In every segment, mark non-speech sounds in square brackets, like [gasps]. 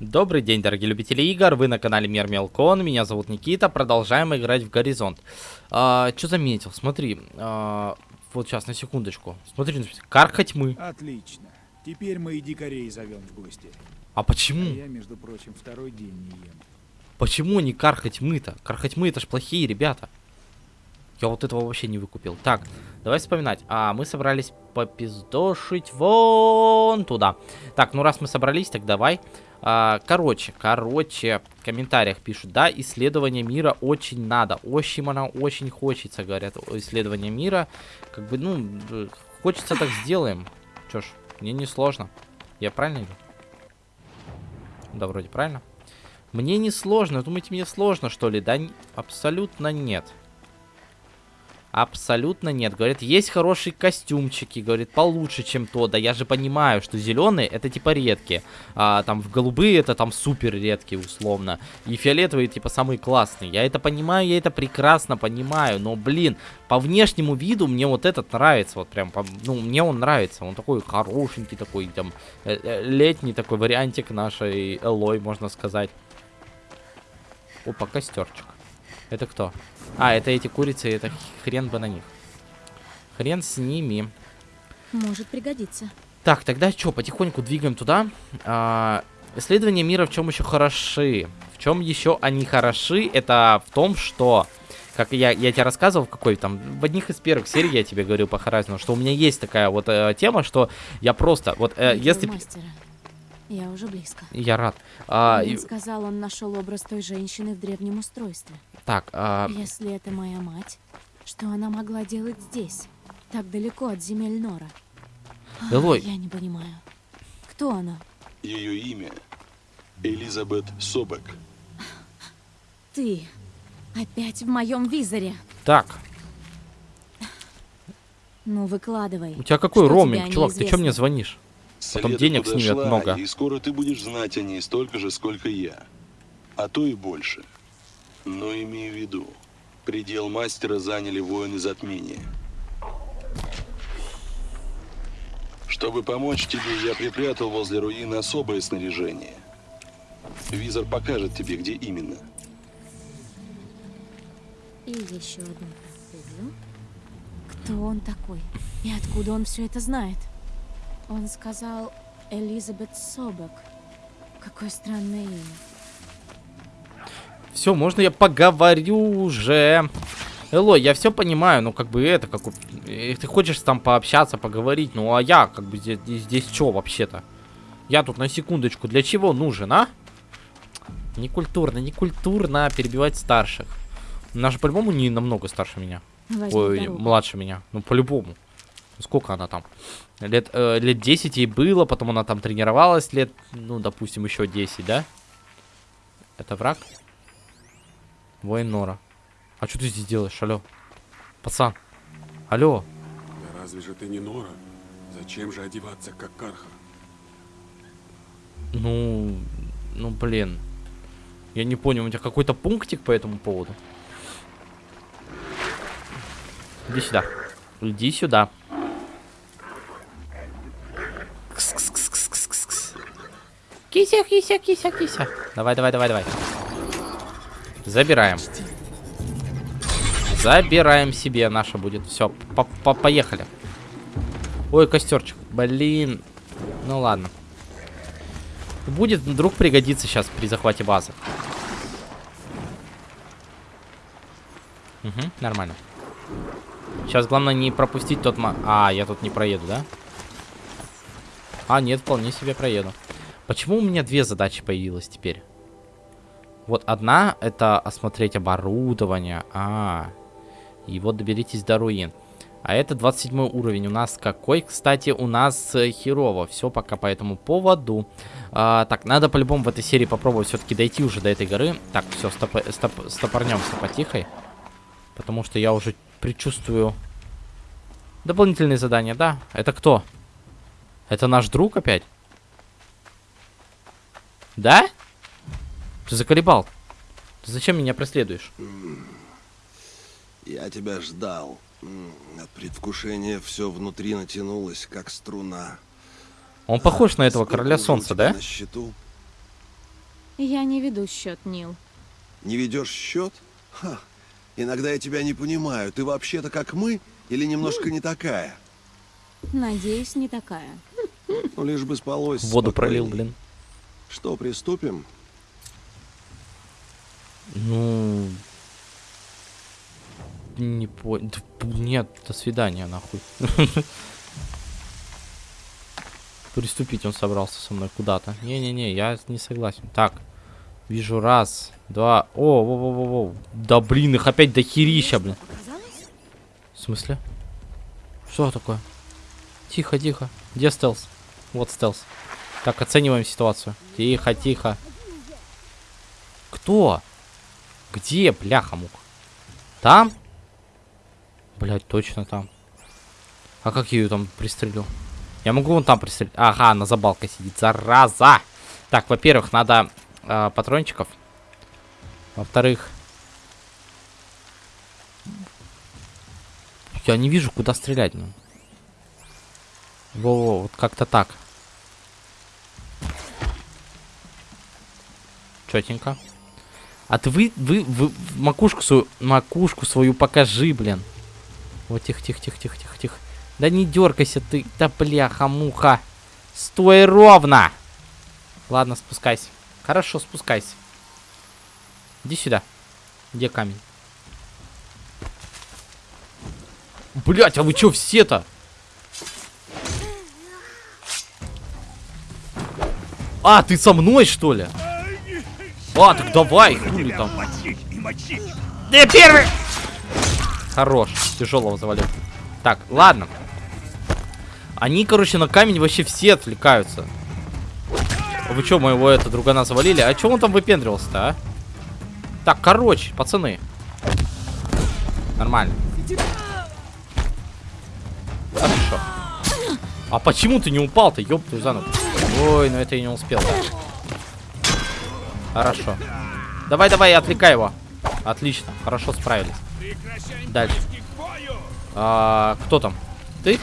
Добрый день, дорогие любители игр, вы на канале Мир Мелкон, меня зовут Никита, продолжаем играть в Горизонт. А, что заметил? Смотри, а, вот сейчас, на секундочку. Смотри, карха тьмы. Отлично. Теперь мы и дикарей зовем в гости. А почему? А я, между прочим, второй день не ем. Почему не карха тьмы-то? Карха тьмы это ж плохие ребята. Я вот этого вообще не выкупил. Так, давай вспоминать. А, мы собрались попиздошить вон туда. Так, ну раз мы собрались, так давай. А, короче, короче, в комментариях пишут, да, исследование мира очень надо. Очень она очень хочется, говорят, исследование мира. Как бы, ну, хочется так сделаем. Чё ж, мне не сложно. Я правильно иду? Да, вроде правильно. Мне не сложно. Думаете, мне сложно, что ли? Да, абсолютно нет. Абсолютно нет. Говорит, есть хорошие костюмчики. Говорит, получше, чем то. Да я же понимаю, что зеленые это типа редкие. А там в голубые это там супер редкие условно. И фиолетовые типа самые классные. Я это понимаю, я это прекрасно понимаю. Но блин, по внешнему виду мне вот этот нравится. Вот прям, по, ну мне он нравится. Он такой хорошенький такой, там э, э, летний такой вариантик нашей Элой, можно сказать. Опа, костерчик. Это кто? А, это эти курицы, это хрен бы на них. Хрен с ними. Может пригодиться. Так, тогда что, потихоньку двигаем туда. А, исследования мира в чем еще хороши? В чем еще они хороши? Это в том, что как я, я тебе рассказывал в какой там, в одних из первых серий я тебе говорил по Horizon, что у меня есть такая вот э, тема, что я просто, вот, э, если... Мастера. Я уже близко. Я рад. А, он и... сказал, он нашел образ той женщины в древнем устройстве. Так, а... Если это моя мать, что она могла делать здесь, так далеко от земель Нора? Элой. Я не понимаю. Кто она? Ее имя Элизабет Собек. Ты опять в моем визоре. Так. Ну, выкладывай. У тебя какой роуминг, чувак? Ты что мне звонишь? Потом денег снимет много. И скоро ты будешь знать о ней столько же, сколько я. А то и больше. Но имей в виду, предел мастера заняли воины затмения. Чтобы помочь тебе, я припрятал возле руин особое снаряжение. Визор покажет тебе, где именно. И еще одну. Кто он такой? И откуда он все это знает? Он сказал Элизабет Собак. Какое странное имя. Все, можно я поговорю уже? Эло, я все понимаю, ну как бы это, как ты хочешь там пообщаться, поговорить, ну а я как бы здесь, здесь что вообще-то? Я тут на секундочку для чего нужен, а? Некультурно, некультурно перебивать старших. Она же по-любому не намного старше меня. Возьми Ой, дорогу. младше меня. Ну, по-любому. Сколько она там? Лет, э, лет 10 ей было, потом она там тренировалась лет, ну, допустим, еще 10, да? Это враг? Воин Нора. А что ты здесь делаешь, алло? Пацан. Алло. Да разве же ты не Нора? Зачем же одеваться как Карха? Ну, ну, блин. Я не понял, у тебя какой-то пунктик по этому поводу? Иди сюда. Иди сюда. Кися, кися, кися, кися. Давай, давай, давай, давай. Забираем. Забираем себе. Наша будет. Все, поехали. Ой, костерчик. Блин. Ну ладно. Будет вдруг пригодиться сейчас при захвате базы. Угу, нормально. Сейчас главное не пропустить тот ма... А, я тут не проеду, да? А, нет, вполне себе проеду. Почему у меня две задачи появилось теперь? Вот одна это осмотреть оборудование. А, и вот доберитесь до руин. А это 27 уровень. У нас какой, кстати, у нас э, херово. Все пока по этому поводу. А, так, надо по-любому в этой серии попробовать все-таки дойти уже до этой горы. Так, все, стоп, стоп, стопорнемся потихой. Потому что я уже предчувствую дополнительные задания. Да, это кто? Это наш друг опять? Да? Ты заколебал. Ты зачем меня преследуешь? Я тебя ждал. От предвкушения все внутри натянулось, как струна. Он похож на этого короля солнца, да? На счету? Я не веду счет, Нил. Не ведешь счет? Ха. Иногда я тебя не понимаю. Ты вообще-то как мы или немножко не такая? Надеюсь, не такая. Ну, лишь бы спалось Воду пролил, спокойней. блин. Что, приступим? Ну... Не понял. Нет, до свидания, нахуй. [laughs] Приступить он собрался со мной куда-то. Не-не-не, я не согласен. Так, вижу раз, два... О, во во во во Да блин, их опять до херища, блин. В смысле? Что такое? Тихо, тихо. Где стелс? Вот стелс. Так, оцениваем ситуацию. Тихо, тихо. Кто? Где, бляха мук? Там? Блять, точно там. А как я ее там пристрелю? Я могу вон там пристрелить. Ага, она за балкой сидит. Зараза! Так, во-первых, надо э, патрончиков. Во-вторых... Я не вижу, куда стрелять. Ну. Во-во, вот как-то так. Четенько. А ты вы, вы, вы макушку свою, макушку свою покажи, блин. Вот тихо, тихо, тихо, тихо, тихо, тихо. Да не дергайся ты, да бляха, муха. Стой ровно. Ладно, спускайся. Хорошо, спускайся. Иди сюда. Где камень? Блять, а вы чё все-то? А, ты со мной, что ли? А, так давай, хули там. Ты первый! Хорош, тяжелого завалил. Так, ладно. Они, короче, на камень вообще все отвлекаются. Вы что, моего это другана завалили? А чё он там выпендривался-то, а? Так, короче, пацаны. Нормально. Хорошо. А почему ты не упал-то, ёб твою за ногу? Ой, ну это я не успел. Хорошо. Давай, давай, отвлекай его. Отлично, хорошо справились. Дальше. А, кто там? Ты?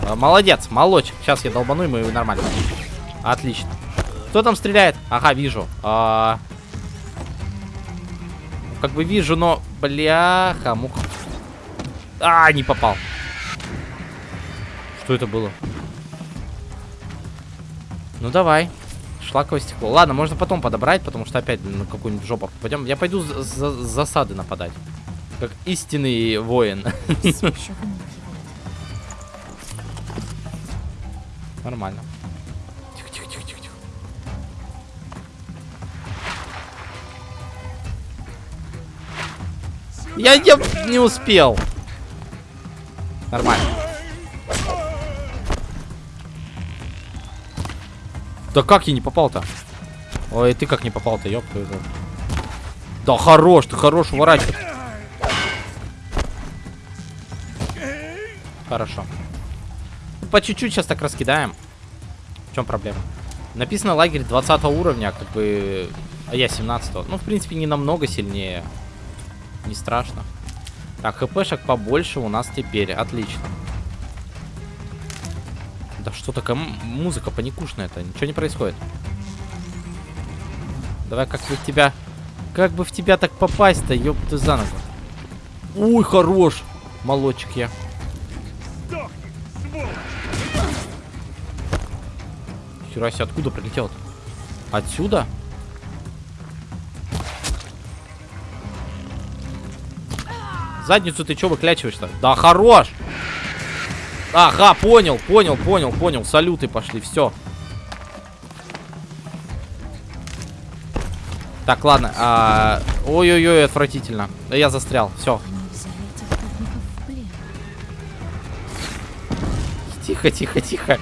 А, молодец, молочек. Сейчас я долбану ему и нормально. Отлично. Кто там стреляет? Ага, вижу. А, как бы вижу, но... Бляха, муха. А, не попал. Что это было? Ну давай. Шлаковое стекло. Ладно, можно потом подобрать, потому что опять на какую-нибудь жопу пойдем. Я пойду за, за- засады нападать. Как истинный воин. [laughs] Нормально. Тихо, тихо, тихо, тихо, тихо. Я не, не успел. Нормально. Да как я не попал-то? Ой, ты как не попал-то, ёб твою Да хорош, ты хорош уворачивать. Хорошо. Ну, По чуть-чуть сейчас так раскидаем. В чем проблема? Написано лагерь 20 уровня, как бы... А я 17 -го. Ну, в принципе, не намного сильнее. Не страшно. Так, хпшек побольше у нас теперь. Отлично. Да что такая м- музыка паникушная-то? Ничего не происходит. Давай как бы в тебя... Как бы в тебя так попасть-то, ёб ты за ногу. Ой, хорош. Молодчик я. Хера себе, откуда прилетел -то? Отсюда? Задницу ты чё выклячиваешь-то? Да хорош! Ага, понял, понял, понял, понял. Салюты пошли, все. Так, ладно. а, Ой-ой-ой, отвратительно. Да я застрял. Все. Тихо, тихо, тихо.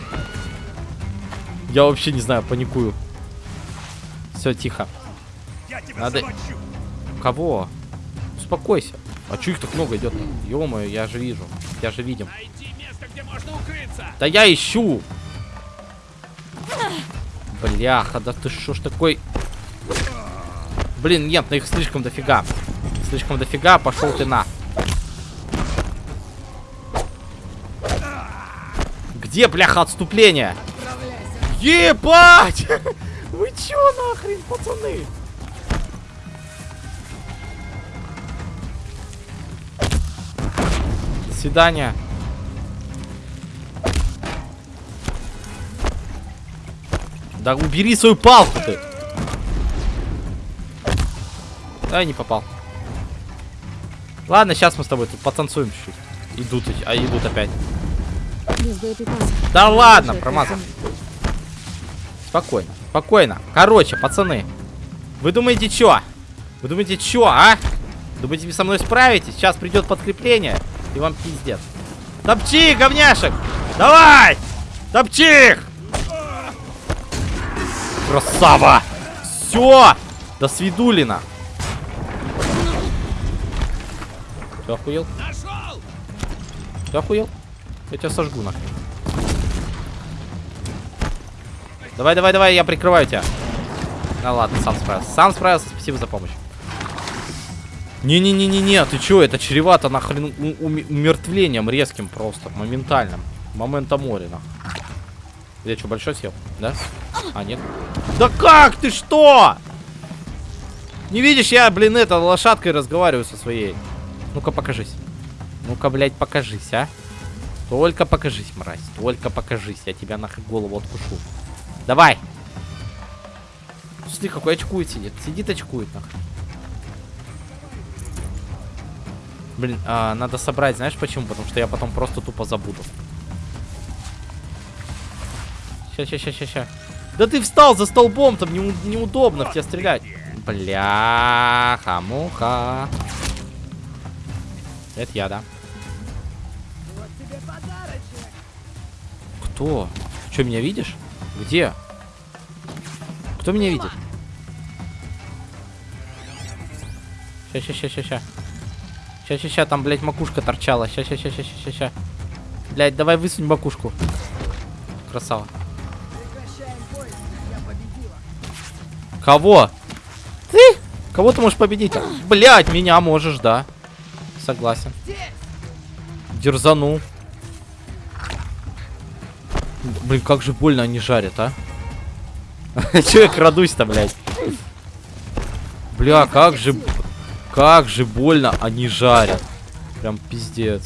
Я вообще не знаю, паникую. Все, тихо. Надо... Кого? Успокойся. А чё их так много идет? ё я же вижу. Я же видим. Да я ищу! Бляха, да ты что ж такой... Блин, нет, на их слишком дофига. Слишком дофига, пошел ты на. Где, бляха, отступление? Ебать! [laughs] Вы чё нахрен, пацаны? До свидания. Да убери свою палку ты. Да, не попал. Ладно, сейчас мы с тобой тут потанцуем чуть-чуть. Идут, а идут опять. Да ладно, промазал. Спокойно, спокойно. Короче, пацаны. Вы думаете, чё? Вы думаете, чё, а? Думаете, вы со мной справитесь? Сейчас придет подкрепление, и вам пиздец. Топчи, говняшек! Давай! Топчи их! Красава! Все! До свидулина! Ты охуел? Ты охуел? Я тебя сожгу нахрен. Давай, давай, давай, я прикрываю тебя. Ну ладно, сам справился. Сам справился, спасибо за помощь. Не-не-не-не-не, ты чё, это чревато нахрен умертвлением резким просто, моментальным. Момента моря, нахуй. Я что, большой съел? Да? А, нет. Да как ты что? Не видишь, я, блин, это, лошадкой разговариваю со своей. Ну-ка, покажись. Ну-ка, блядь, покажись, а. Только покажись, мразь. Только покажись. Я тебя нахуй голову откушу. Давай. Смотри, какой очкует сидит. Сидит, очкует, нахуй. Блин, а, надо собрать, знаешь почему? Потому что я потом просто тупо забуду. Ща, ща, ща, ща, ща. Да ты встал за столбом, там неу- неудобно в тебя стрелять. Бляха, муха. Это я, да. Кто? Что, меня видишь? Где? Кто меня видит? Ща, ща, ща, ща, ща. Ща, ща, ща, там, блядь, макушка торчала. Ща, ща, ща, ща, ща, ща. Блядь, давай высунь макушку. Красава. Кого? Ты? Кого ты можешь победить? Блядь, меня можешь, да. Согласен. Дерзану. Блин, как же больно они жарят, а? [laughs] Че я крадусь-то, блядь? Бля, как же... Как же больно они жарят. Прям пиздец.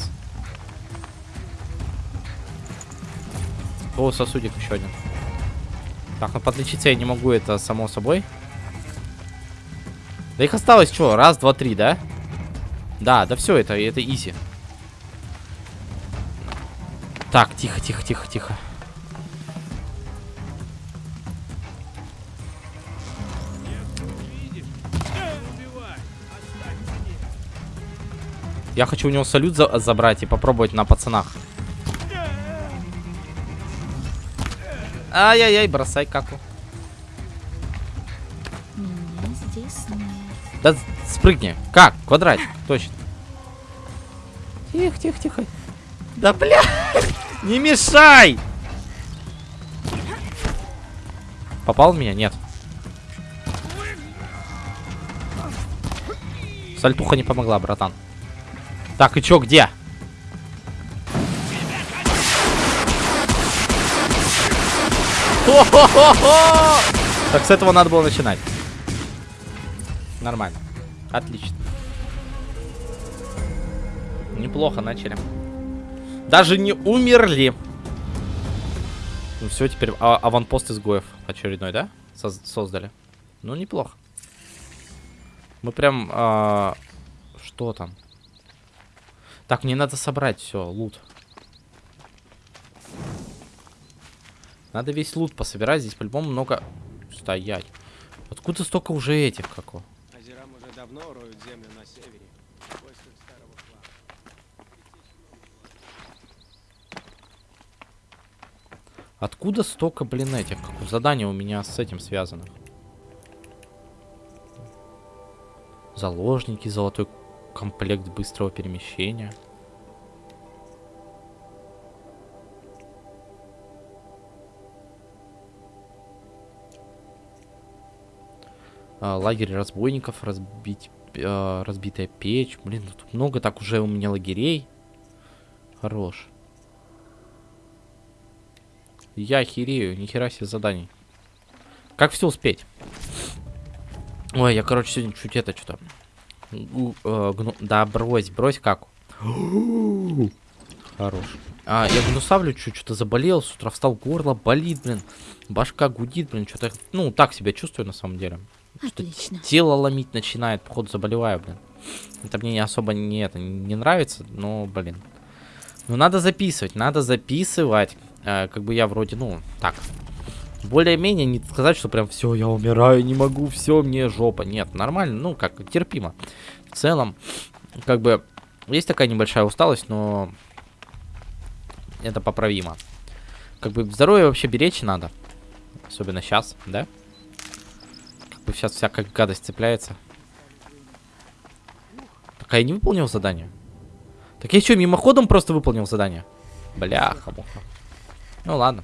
О, сосудик еще один. Так, ну подлечиться я не могу, это само собой. Да их осталось что? Раз, два, три, да? Да, да все, это, это изи. Так, тихо, тихо, тихо, тихо. Я хочу у него салют за- забрать и попробовать на пацанах. Ай-яй-яй, бросай каку. Да спрыгни. Как? Квадрат. Точно. Тихо, тихо, тихо. Да бля! [laughs] Не мешай! Попал в меня? Нет. Сальтуха не помогла, братан. Так, и чё, где? Хо-хо-хо-хо! Так, с этого надо было начинать. Нормально. Отлично. Неплохо начали. Даже не умерли. Ну все, теперь а- аванпост изгоев очередной, да? Соз- создали. Ну, неплохо. Мы прям... а, Что там? Так, мне надо собрать все, лут. Надо весь лут пособирать. Здесь по-любому много... Стоять. Откуда столько уже этих, како? Озерам уже давно роют землю на севере. Откуда столько, блин, этих? Как задание у меня с этим связано? Заложники, золотой комплект быстрого перемещения. Лагерь разбойников, разбить, э, разбитая печь. Блин, ну тут много так уже у меня лагерей. Хорош. Я охерею, нихера себе заданий. Как все успеть? Ой, я, короче, сегодня чуть это что-то... э, гну- Да, брось, брось как. Хорош. А, я гнусавлю чуть, что-то заболел, с утра встал, горло болит, блин. Башка гудит, блин, что-то... Ну, так себя чувствую на самом деле. Отлично. тело ломить начинает, походу заболеваю, блин. Это мне не особо не это не нравится, но, блин. Ну надо записывать, надо записывать. Э, как бы я вроде, ну, так. Более-менее не сказать, что прям все, я умираю, не могу, все, мне жопа. Нет, нормально, ну как, терпимо. В целом, как бы, есть такая небольшая усталость, но это поправимо. Как бы здоровье вообще беречь надо. Особенно сейчас, да? Сейчас всякая гадость цепляется. Так а я не выполнил задание. Так я что, мимоходом просто выполнил задание? Бляха-муха. Ну ладно.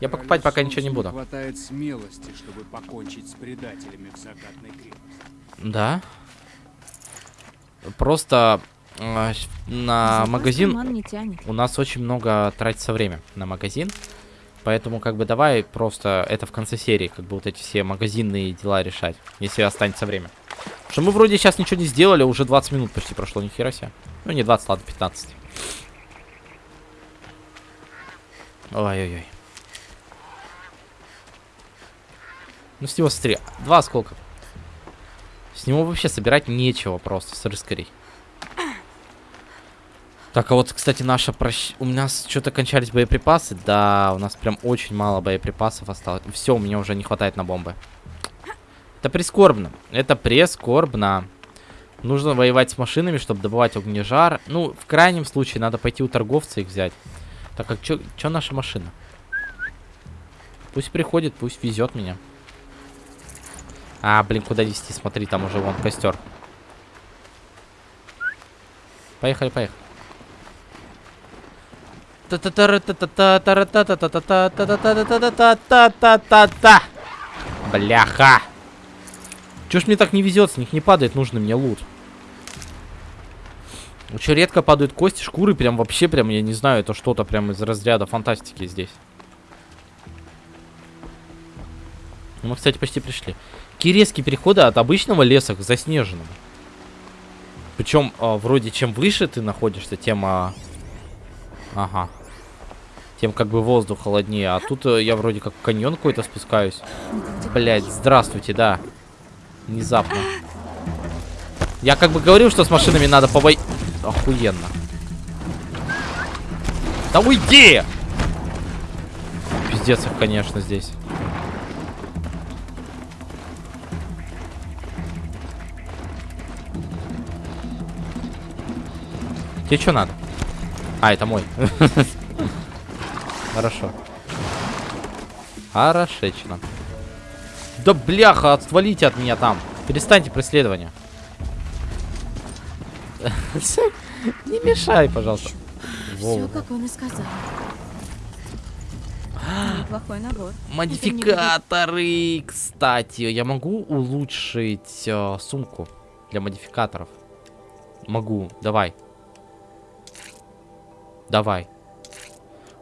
Я покупать пока ничего не буду. хватает смелости, чтобы покончить с предателями в закатной крепости. Да. Просто э, на магазин у нас очень много тратится время на магазин. Поэтому, как бы, давай просто это в конце серии, как бы, вот эти все магазинные дела решать, если останется время. Потому что мы вроде сейчас ничего не сделали, уже 20 минут почти прошло, ни хера себе. Ну, не 20, ладно, 15. Ой-ой-ой. Ну, с него смотри, два осколка. С него вообще собирать нечего просто, с рыскарей. Так, а вот, кстати, наша прощ... У нас что-то кончались боеприпасы. Да, у нас прям очень мало боеприпасов осталось. Все, у меня уже не хватает на бомбы. Это прискорбно. Это прискорбно. Нужно воевать с машинами, чтобы добывать огнежар. Ну, в крайнем случае, надо пойти у торговца их взять. Так, а что наша машина? Пусть приходит, пусть везет меня. А, блин, куда везти? Смотри, там уже вон костер. Поехали, поехали. Бляха. Чё ж мне так не везет, с них не падает нужный мне лут. Очень редко падают кости, шкуры, прям вообще, прям, я не знаю, это что-то прям из разряда фантастики здесь. Мы, кстати, почти пришли. Какие резкие переходы от обычного леса к заснеженному. Причем, э, вроде, чем выше ты находишься, тем... Э... Ага. Тем как бы воздух холоднее. А тут э, я вроде как в каньон какой-то спускаюсь. Блять, здравствуйте, да. Внезапно. Я как бы говорил, что с машинами надо побой... Охуенно. Да уйди! Пиздец их, конечно, здесь. Тебе что надо? А, это мой. [laughs] Хорошо. Хорошечно. Да бляха, отвалите от меня там. Перестаньте преследование. [laughs] Не мешай, пожалуйста. Все, как он и сказал. Неплохой набор. Модификаторы, кстати. Я могу улучшить э, сумку для модификаторов? Могу, давай. Давай.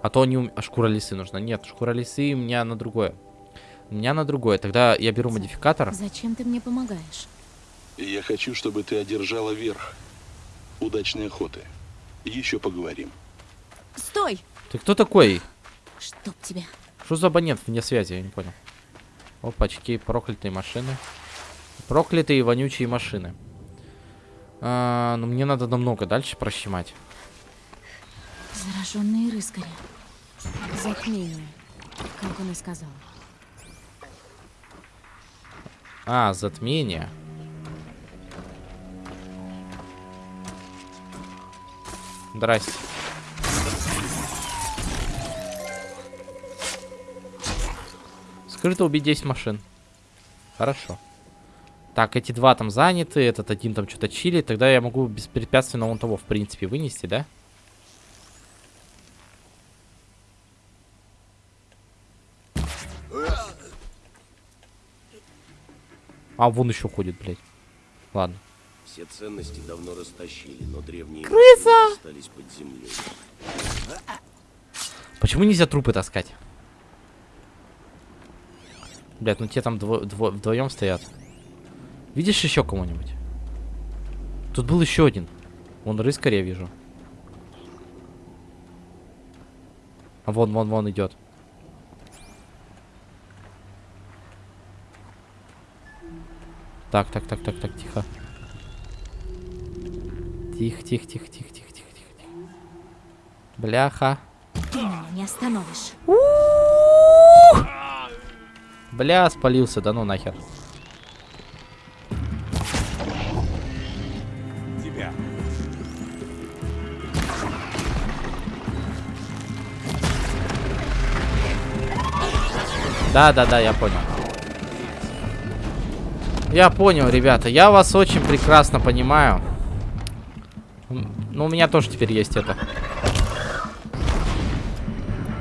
А то не ум... а шкура лисы нужна. Нет, шкура лисы у меня на другое. У меня на другое. Тогда я беру модификатор. Зачем ты мне помогаешь? Я хочу, чтобы ты одержала верх. Удачной охоты. Еще поговорим. Стой! Ты кто такой? Чтоб тебя. Что за абонент вне связи? Я не понял. Опачки, проклятые машины. Проклятые вонючие машины. А, ну, мне надо намного дальше прощемать. Зараженные рыскари. Затмение. Как он и сказал. А, затмение. Здрасте. Скрыто убить 10 машин. Хорошо. Так, эти два там заняты, этот один там что-то чилит. Тогда я могу беспрепятственно вон того, в принципе, вынести, да? А, вон еще ходит, блядь. Ладно. Все ценности давно растащили, но древние Крыса! остались под землей. Почему нельзя трупы таскать? Блядь, ну те там дво дво вдвоем стоят. Видишь еще кого-нибудь? Тут был еще один. Вон рыскаря вижу. А вон, вон, вон идет. Так, так, так, так, так, тихо. Тихо, тихо, тихо, тихо, тихо, тихо, тихо, тихо. Бляха. Ты меня не остановишь. Бля, спалился, да ну нахер. Тебя. Да, да, да, я понял. Я понял, ребята. Я вас очень прекрасно понимаю. Ну, у меня тоже теперь есть это.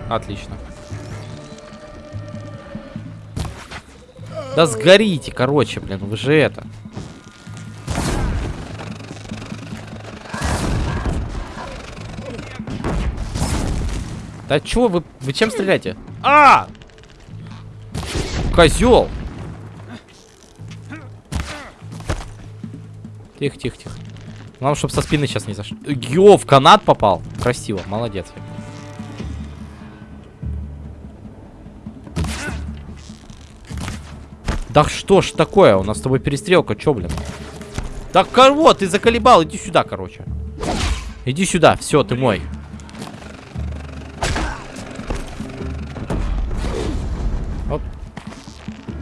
Отлично. Да сгорите, короче, блин, вы же это. Да чё вы, вы чем стреляете? А! Козел! Тихо, тихо, тихо. Главное, чтобы со спины сейчас не зашел. Йо, в канат попал. Красиво, молодец. Да что ж такое? У нас с тобой перестрелка, чё, блин? Так, кого? Ты заколебал, иди сюда, короче. Иди сюда, все, ты мой. Оп.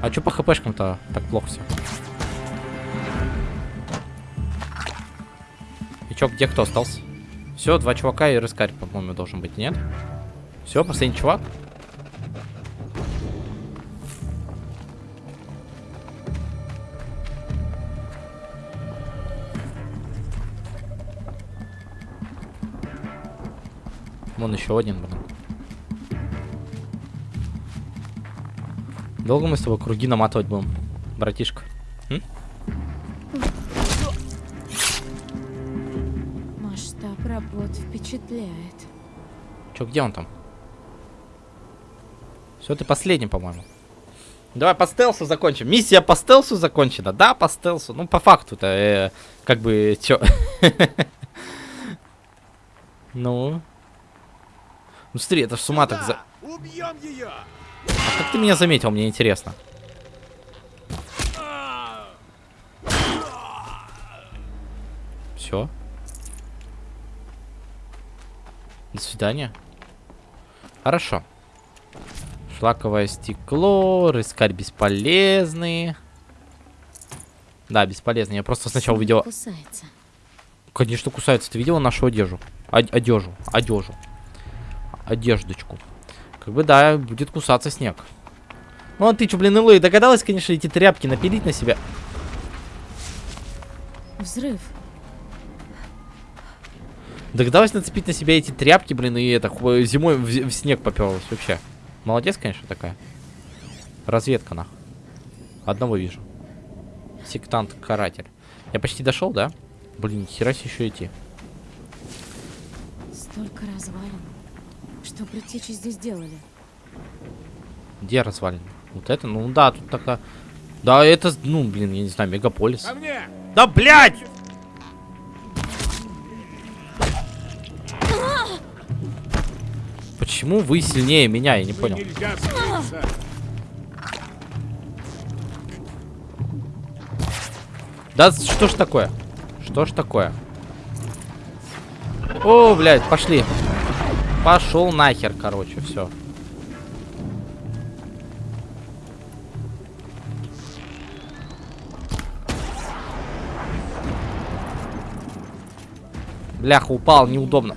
А чё по хпшкам-то так плохо все? И чё, где кто остался? Все, два чувака и рыскарь, по-моему, должен быть, нет? Все, последний чувак. Вон еще один, блин. Долго мы с тобой круги наматывать будем, братишка? М? Работ впечатляет. Че, где он там? Все, ты последний, по-моему. Давай по стелсу закончим. Миссия по стелсу закончена. Да, по стелсу. Ну, по факту-то, э, как бы, чё. [laughs] Ну. Ну, смотри, это ж с ума так за... Убьем ее! А как ты меня заметил, мне интересно. Все. До свидания. Хорошо. Шлаковое стекло, рыскарь бесполезный. Да, бесполезный. Я просто сначала увидел... Кусается. Конечно, кусается. Ты видела нашу одежду? Од- одежу. Одежу. Одеждочку. Как бы, да, будет кусаться снег. Ну, а ты что, блин, Илой, догадалась, конечно, эти тряпки напилить на себя? Взрыв. Догадалась нацепить на себя эти тряпки, блин, и это, зимой в, в снег поперлась вообще. Молодец, конечно, такая. Разведка, нах. Одного вижу. Сектант-каратель. Я почти дошел, да? Блин, хера себе еще идти. Столько развалин. Что предтечи здесь делали? Где развалин? Вот это? Ну да, тут такая... Да, это, ну, блин, я не знаю, мегаполис. Ко мне! Да, блядь! Почему вы сильнее меня? Я не понял. Да что ж такое? Что ж такое? О, блядь, пошли. Пошел нахер, короче, все. Бляха, упал, неудобно.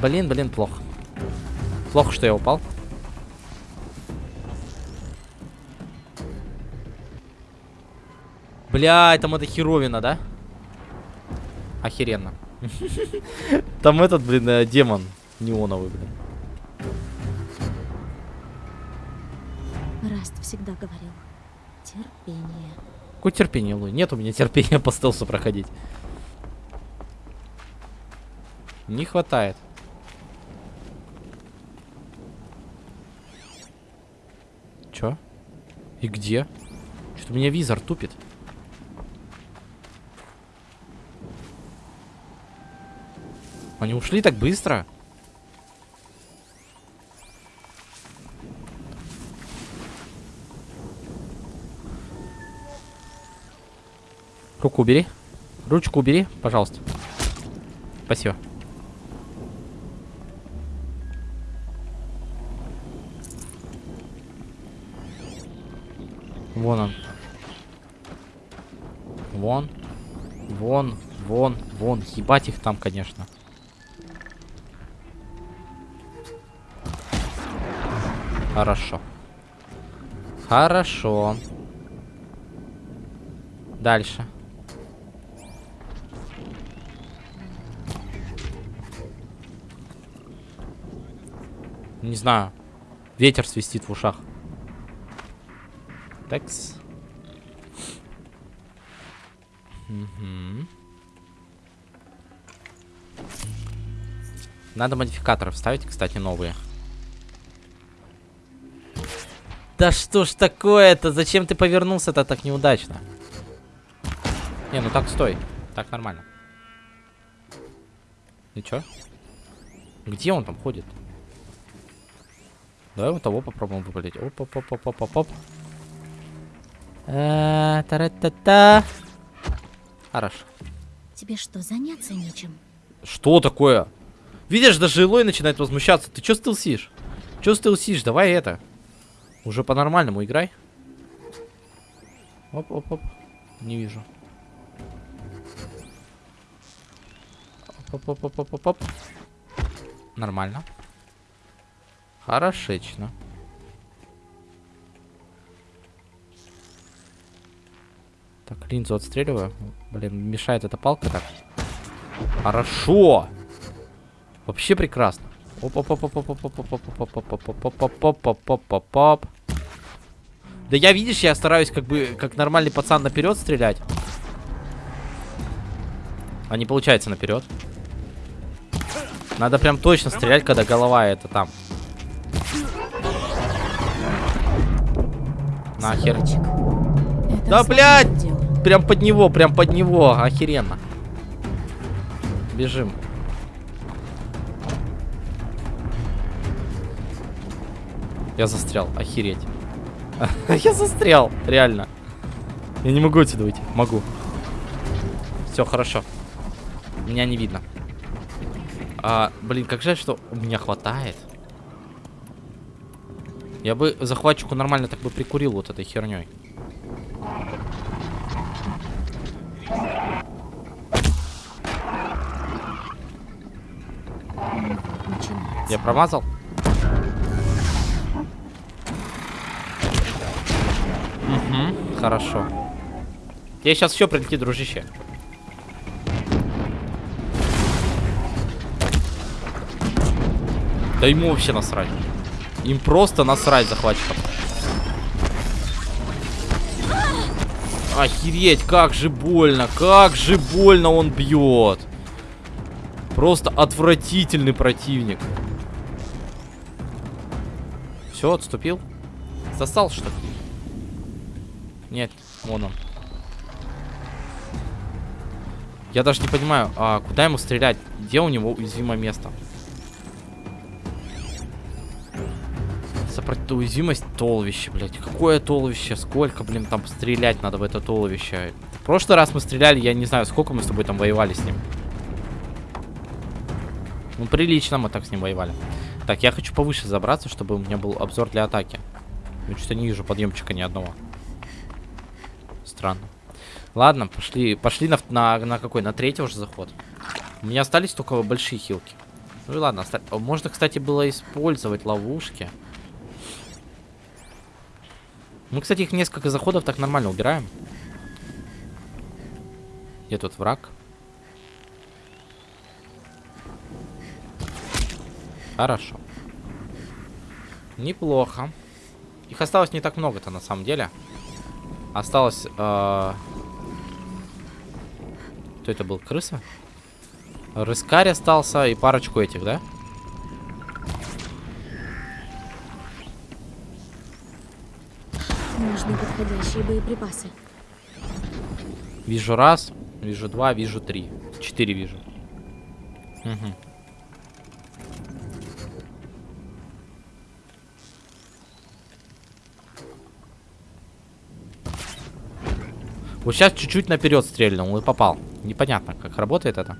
Блин, блин, плохо. Плохо, что я упал. Бля, там это херовина, да? Охеренно. [laughs] Там этот, блин, э, демон неоновый, блин. Раст всегда говорил. Терпение. Какое терпение, Луи? Нет у меня терпения [laughs] по стелсу проходить. Не хватает. Чё? И где? Что-то меня визор тупит. Они ушли так быстро? Руку убери. Ручку убери, пожалуйста. Спасибо. Вон он. Вон. Вон, вон, вон. Ебать их там, конечно. Хорошо. Хорошо. Дальше. Не знаю. Ветер свистит в ушах. Такс. Мгм. Надо модификаторы вставить, кстати, новые. Да что ж такое-то? Зачем ты повернулся-то так неудачно? Не, ну так стой. Так нормально. И чё? Где он там ходит? Давай вот того попробуем выпалить. оп Э, Та-ра-та-та. Хорошо. Тебе что, заняться нечем? Что такое? Видишь, даже Илой начинает возмущаться. Ты чё стелсишь? Чё стелсишь? Давай это. Уже по-нормальному играй. Оп-оп-оп. Не вижу. Оп-оп-оп-оп-оп-оп. Нормально. Хорошечно. Так, линзу отстреливаю. Блин, мешает эта палка так. Хорошо. Вообще прекрасно. оп оп оп оп оп оп оп оп оп оп оп оп оп оп оп оп оп оп оп Да я, видишь, я стараюсь как бы, как нормальный пацан наперед стрелять. А не получается наперед. Надо прям точно стрелять, когда голова это там. Нахер. Да, блядь! Прям под него, прям под него. Охеренно. Бежим. Я застрял, охереть. [laughs] Я застрял, реально. Я не могу отсюда выйти. Могу. Все хорошо. Меня не видно. А, блин, как жаль, что у меня хватает. Я бы захватчику нормально так бы прикурил вот этой херней. Я промазал? Угу, хорошо. Я сейчас еще прилети, дружище. Да ему вообще насрать. Им просто насрать захватчикам. Охереть, как же больно, как же больно он бьет. Просто отвратительный противник. Все, отступил? Сосал, что ли? Нет, вон он. Я даже не понимаю, а куда ему стрелять? Где у него уязвимое место? Сопротив... Уязвимость толвище, блядь. Какое толвище? Сколько, блин, там стрелять надо в это толвище? В прошлый раз мы стреляли, я не знаю, сколько мы с тобой там воевали с ним. Ну, прилично мы так с ним воевали. Так, я хочу повыше забраться, чтобы у меня был обзор для атаки. Я что-то не вижу подъемчика ни одного. Странно. Ладно, пошли, пошли на, на, на какой? На третий уже заход. У меня остались только большие хилки. Ну и ладно, оста... можно, кстати, было использовать ловушки. Мы, кстати, их несколько заходов так нормально убираем. Где тут враг? Хорошо. Неплохо. Их осталось не так много-то на самом деле. Осталось... Э... Кто это был? Крыса? Рыскарь остался и парочку этих, да? Нужны подходящие боеприпасы. Вижу раз, вижу два, вижу три. Четыре вижу. Мгм. Вот сейчас чуть-чуть наперед стрельнул и попал. Непонятно, как работает это.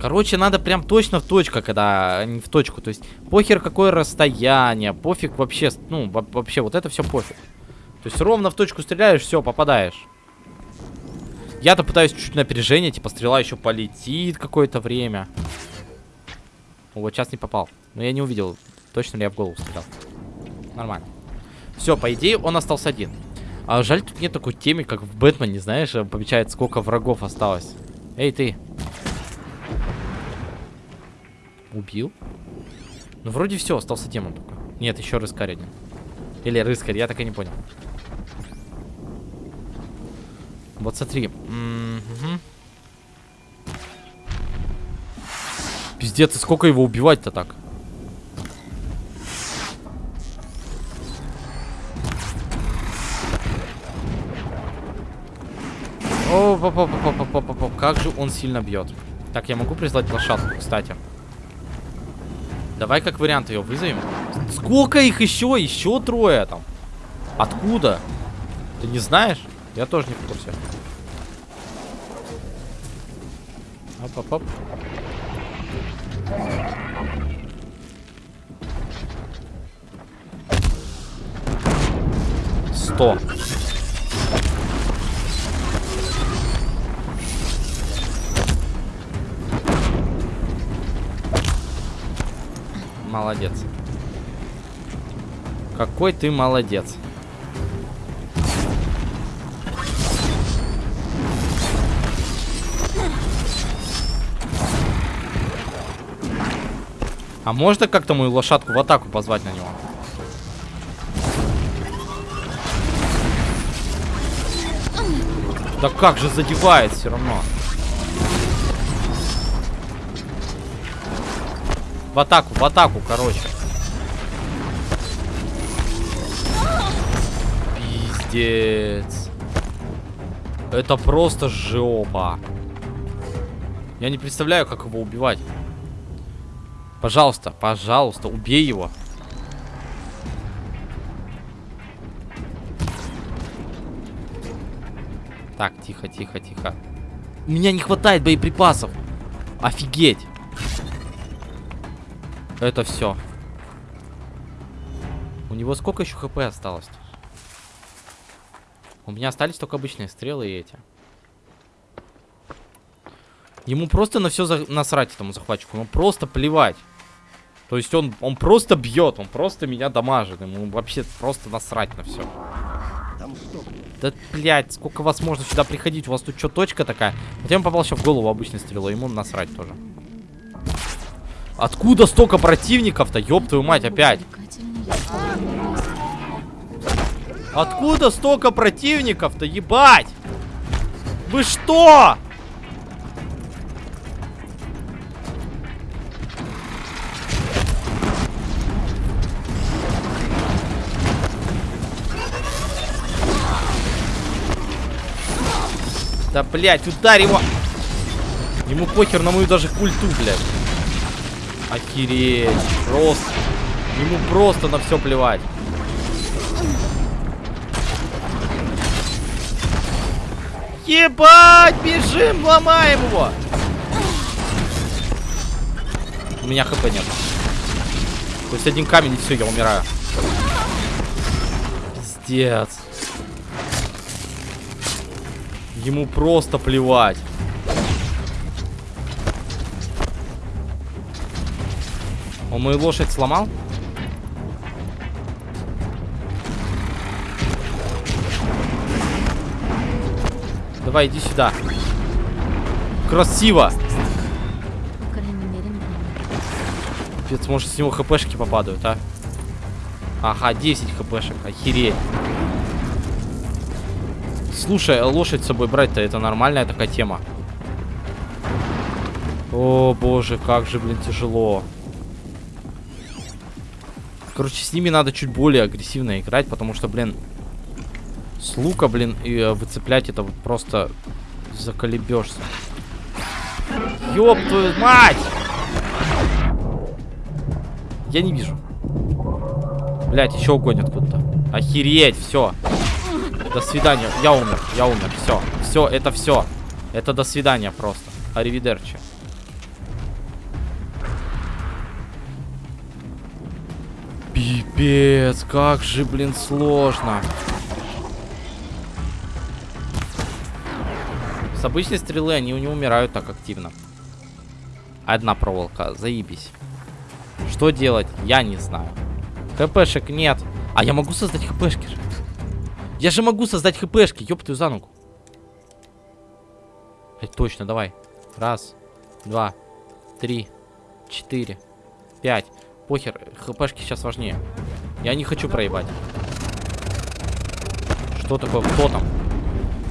Короче, надо прям точно в точку, когда а не в точку. То есть, похер какое расстояние, пофиг вообще, ну, во- вообще, вот это все пофиг. То есть, ровно в точку стреляешь, все, попадаешь. Я-то пытаюсь чуть-чуть на опережение, типа, стрела еще полетит какое-то время. Вот сейчас не попал. Но я не увидел, точно ли я в голову стрелял. Нормально. Все, по идее, он остался один. А жаль, тут нет такой темы, как в Бэтмене, знаешь, помечает, сколько врагов осталось. Эй, ты. Убил? Ну, вроде все, остался демон только. Нет, еще рыскарь один. Или рыскарь, я так и не понял. Вот смотри. М, мгм. Пиздец, и сколько его убивать-то так? О, по -по -по -по -по -по -по. как же он сильно бьет. Так, я могу прислать лошадку, кстати. Давай как вариант ее вызовем. Сколько их еще? Еще трое там. Откуда? Ты не знаешь? Я тоже не в курсе. Оп-оп-оп. Сто. Молодец. Какой ты молодец. А можно как-то мою лошадку в атаку позвать на него? Да как же задевает все равно. В атаку, в атаку, короче. Пиздец. Это просто жопа. Я не представляю, как его убивать. Пожалуйста, пожалуйста, убей его. Так, тихо, тихо, тихо. У меня не хватает боеприпасов. Офигеть. Это все. У него сколько еще хп осталось? У меня остались только обычные стрелы и эти. Ему просто на все за... насрать этому захватчику. Ему просто плевать. То есть он, он просто бьет, он просто меня дамажит. Ему вообще просто насрать на все. Да, блядь, сколько вас можно сюда приходить? У вас тут что, точка такая? Вот я ему попал сейчас в голову обычной стрелой, ему насрать тоже. Откуда столько противников-то? Ёб твою мать, опять. Откуда столько противников-то, ебать? Вы что? Да, блядь, ударь его. Ему похер на мою даже культу, блядь. Охереть. Просто. Ему просто на все плевать. Ебать, бежим, ломаем его. У меня хп нет. То есть один камень и все, я умираю. Пиздец. Ему просто плевать. Он мою лошадь сломал? Давай, иди сюда. Красиво. Пипец, может с него хпшки попадают, а? Ага, 10 хпшек, охереть. Слушай, лошадь с собой брать-то это нормальная такая тема. О, боже, как же, блин, тяжело. Короче, с ними надо чуть более агрессивно играть, потому что, блин, с лука, блин, и э, выцеплять это просто заколебешься. Ёб твою мать! Я не вижу. Блять, еще огонь откуда-то. Охереть, все. До свидания. Я умер, я умер. Все, все, это все. Это до свидания просто. Аривидерчи. Пипец, как же, блин, сложно. С обычной стрелы они не умирают так активно. Одна проволока, заебись. Что делать? Я не знаю. ХПшек нет. А я могу создать ХПшки же. Я же могу создать ХПшки, ёб твою за ногу. Блять, точно, давай. Раз, два, три, четыре, пять. Похер, ХПшки сейчас важнее. Я не хочу проебать. Что такое? Кто там?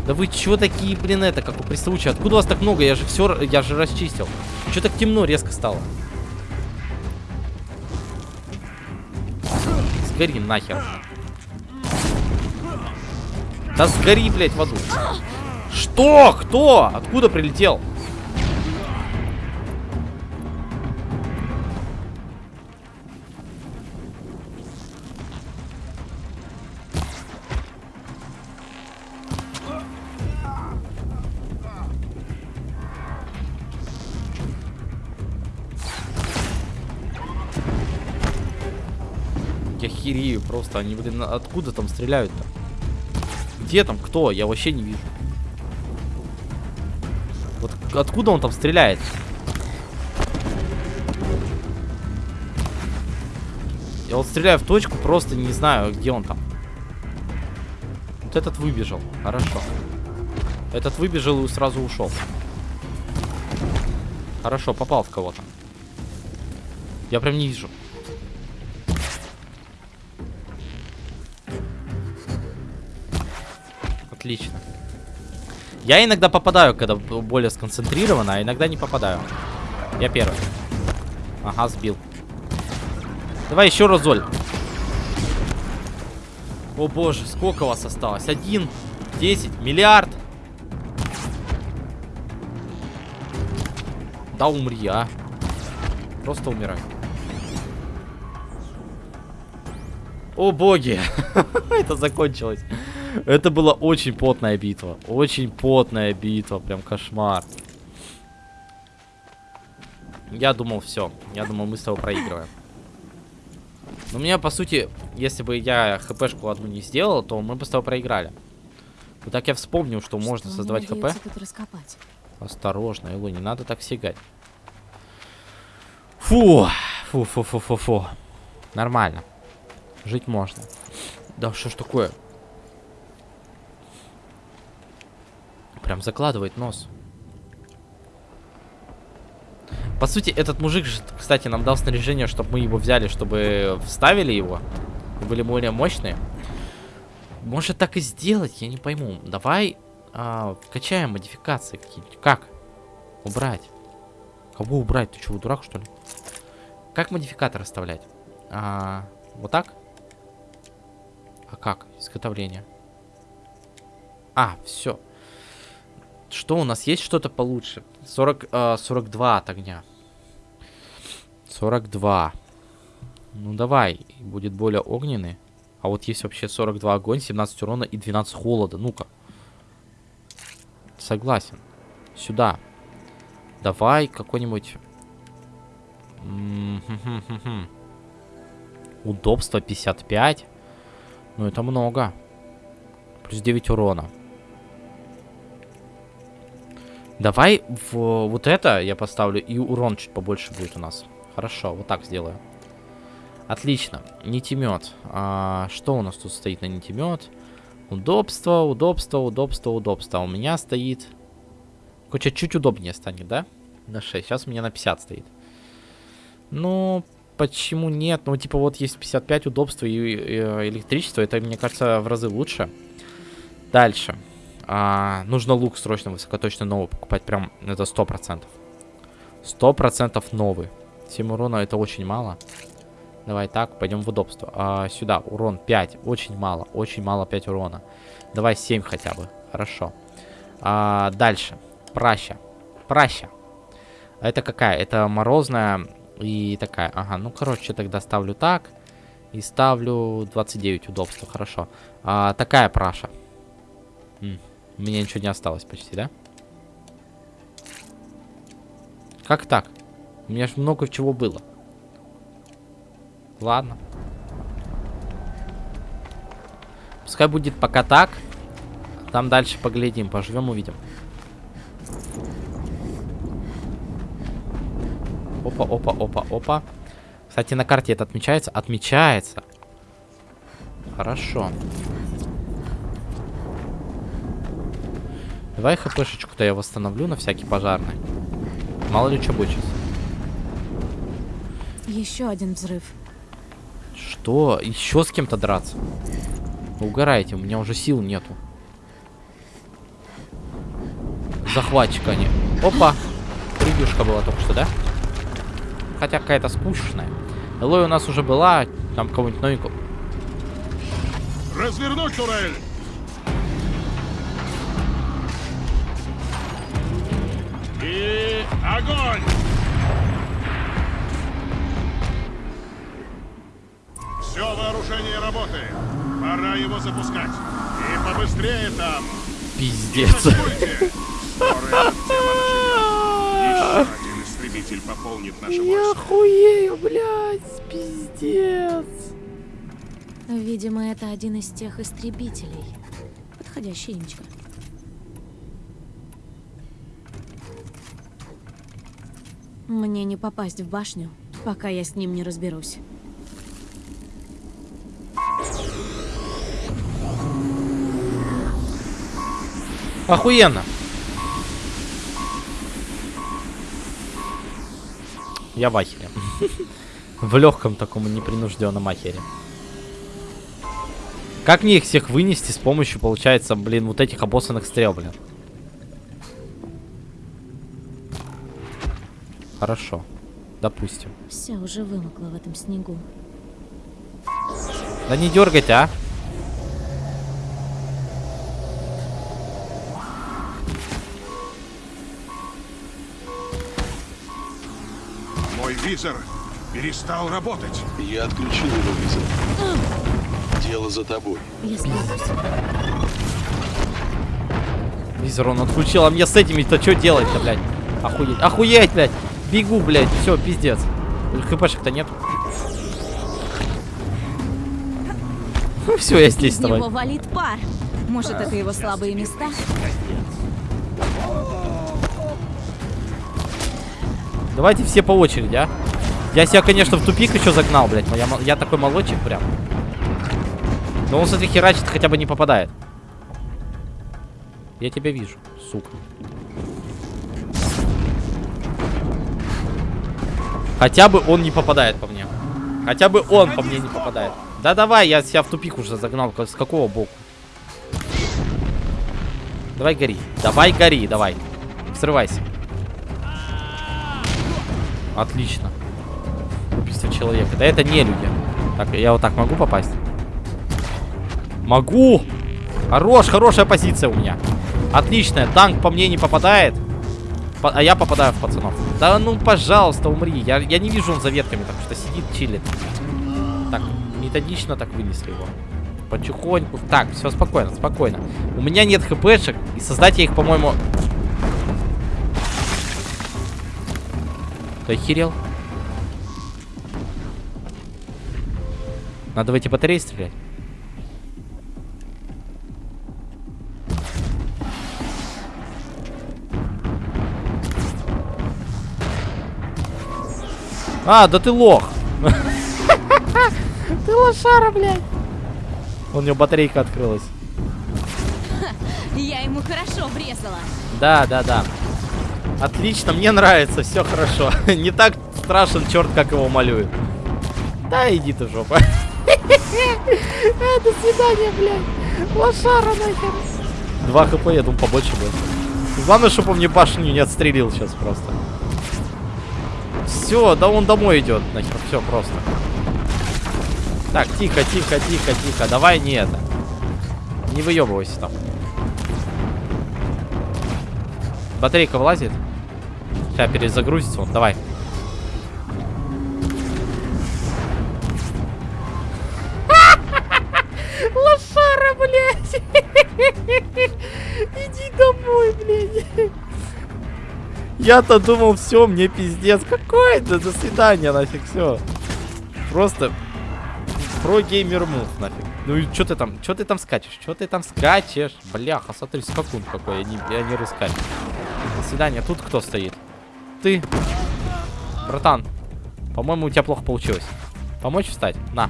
Да вы чё такие, блин, это, как у приставучие? Откуда вас так много? Я же все, я же расчистил. Чё так темно резко стало? Сгори нахер. Да сгори, блядь, в аду. Что? Кто? Откуда прилетел? Просто. Они, блин, откуда там стреляют-то? Где там кто? Я вообще не вижу. Вот откуда он там стреляет? Я вот стреляю в точку, просто не знаю, где он там. Вот этот выбежал. Хорошо. Этот выбежал и сразу ушел. Хорошо, попал в кого-то. Я прям не вижу. Отлично. Я иногда попадаю, когда более сконцентрировано, а иногда не попадаю. Я первый. Ага, сбил. Давай еще раз, Золь. О боже, сколько у вас осталось? Один, десять, миллиард. Да умри, а. Просто умирай. О боги. [laughs] Это закончилось. Это была очень потная битва. Очень потная битва. Прям кошмар. Я думал, все. Я думал, мы с тобой проигрываем. Но у меня, по сути, если бы я хпшку одну не сделал, то мы бы с тобой проиграли. Вот так я вспомнил, что, что можно создавать хп. Осторожно, Илу, не надо так сигать. Фу, фу, фу, фу, фу, фу. Нормально. Жить можно. Да что ж такое? Прям закладывает нос. По сути, этот мужик кстати, нам дал снаряжение, чтобы мы его взяли, чтобы вставили его. Были более мощные. Может так и сделать, я не пойму. Давай а, качаем модификации какие-нибудь. Как? Убрать. Кого убрать? Ты что, дурак, что ли? Как модификатор оставлять? А, вот так? А как? Изготовление. А, все. Что у нас есть что-то получше? 40, э, 42 от огня. 42. Ну давай, будет более огненный. А вот есть вообще 42 огонь, 17 урона и 12 холода. Ну-ка. Согласен. Сюда. Давай какой-нибудь... Удобство 55. Ну это много. Плюс 9 урона. Давай в вот это я поставлю, и урон чуть побольше будет у нас. Хорошо, вот так сделаю. Отлично. Нитемет. А, что у нас тут стоит на нитемет? Удобство, удобство, удобство, удобство. У меня стоит... Короче, чуть удобнее станет, да? На 6. Сейчас у меня на 50 стоит. Ну, почему нет? Ну, типа, вот есть 55 удобства и, и, и электричество. Это, мне кажется, в разы лучше. Дальше. А, нужно лук срочно высокоточно новый покупать. Прям это 100%. 100% новый. 7 урона это очень мало. Давай так, пойдем в удобство. А, сюда, урон 5. Очень мало, очень мало 5 урона. Давай 7 хотя бы. Хорошо. А, дальше. Праща. Праща. Это какая? Это морозная и такая. Ага, ну короче, тогда ставлю так. И ставлю 29 удобства. Хорошо. А, такая праша. У меня ничего не осталось почти, да? Как так? У меня же много чего было. Ладно. Пускай будет пока так. Там дальше поглядим, поживем, увидим. Опа, опа, опа, опа. Кстати, на карте это отмечается? Отмечается. Хорошо. Давай хпшечку-то я восстановлю на всякий пожарный. Мало ли что будет сейчас. Еще один взрыв. Что? Еще с кем-то драться? Вы угораете, у меня уже сил нету. Захватчика они. Опа! Превьюшка была только что, да? Хотя какая-то скучная. Элой у нас уже была, там кого-нибудь новенького. Развернуть турель! И огонь! Все вооружение работает. Пора его запускать. И побыстрее там. Пиздец. Один истребитель пополнит наше войско. охуею, блядь, пиздец. Видимо, это один из тех истребителей. Подходящий имечко. Мне не попасть в башню, пока я с ним не разберусь. Охуенно. Я в ахере. [laughs] В легком таком непринужденном ахере. Как мне их всех вынести с помощью, получается, блин, вот этих обоссанных стрел, блин? Хорошо. Допустим. Все уже вымокло в этом снегу. Да не дергайте, а. Мой визор перестал работать. Я отключил его визор. Дело за тобой. Я. Визор он отключил, а мне с этими-то что делать-то, блядь? Охуеть, охуеть, блядь! Бегу, блядь, все, пиздец. ХПшек-то нет. Все, я здесь с тобой. него валит пар. Может, это его слабые места? Давайте все по очереди, а. Я себя, конечно, в тупик еще загнал, блядь. Я, я такой молодчик прям. Но он, смотри, херачит, хотя бы не попадает. Я тебя вижу, сука. Хотя бы он не попадает по мне. Хотя бы он по мне не попадает. Да давай, я себя в тупик уже загнал. С какого боку? Давай гори. Давай гори, давай. Срывайся. Отлично. Убийство человека. Да это не люди. Так, я вот так могу попасть? Могу! Хорош, хорошая позиция у меня. Отличная. Танк по мне не попадает. А я попадаю в пацанов. Да ну, пожалуйста, умри. Я, я не вижу он за ветками, так что сидит, чилит. Так, методично так вынесли его. Потихоньку. Так, все спокойно, спокойно. У меня нет хпшек, и создать я их, по-моему... Ты охерел? Надо в эти батареи стрелять. А, да ты лох. [laughs] Ты лошара, блядь. У него батарейка открылась. Я ему хорошо врезала. Да, да, да. Отлично, мне нравится, все хорошо. [laughs] Не так страшен черт, как его малюют. Да, иди ты в жопу. [laughs] До свидания, блядь. Лошара нахер. Два хп, я думаю, побольше будет. Главное, чтобы он мне башню не отстрелил сейчас просто. Все, да он домой идет, нахер, все просто. Так, тихо, тихо, тихо, тихо. Давай не это. Не выебывайся там. Батарейка влазит. Сейчас перезагрузится он. Давай. [laughs] Лошара, блядь. [laughs] Иди домой, блядь. Я-то думал, все, мне пиздец. Какой это? До свидания, нафиг, все. Просто про геймер мув, нафиг. Ну и что ты там, что ты там скачешь? Что ты там скачешь? Бляха, смотри, скакун какой, я не, я не рыскать. До свидания, тут кто стоит? Ты. Братан, по-моему, у тебя плохо получилось. Помочь встать? На.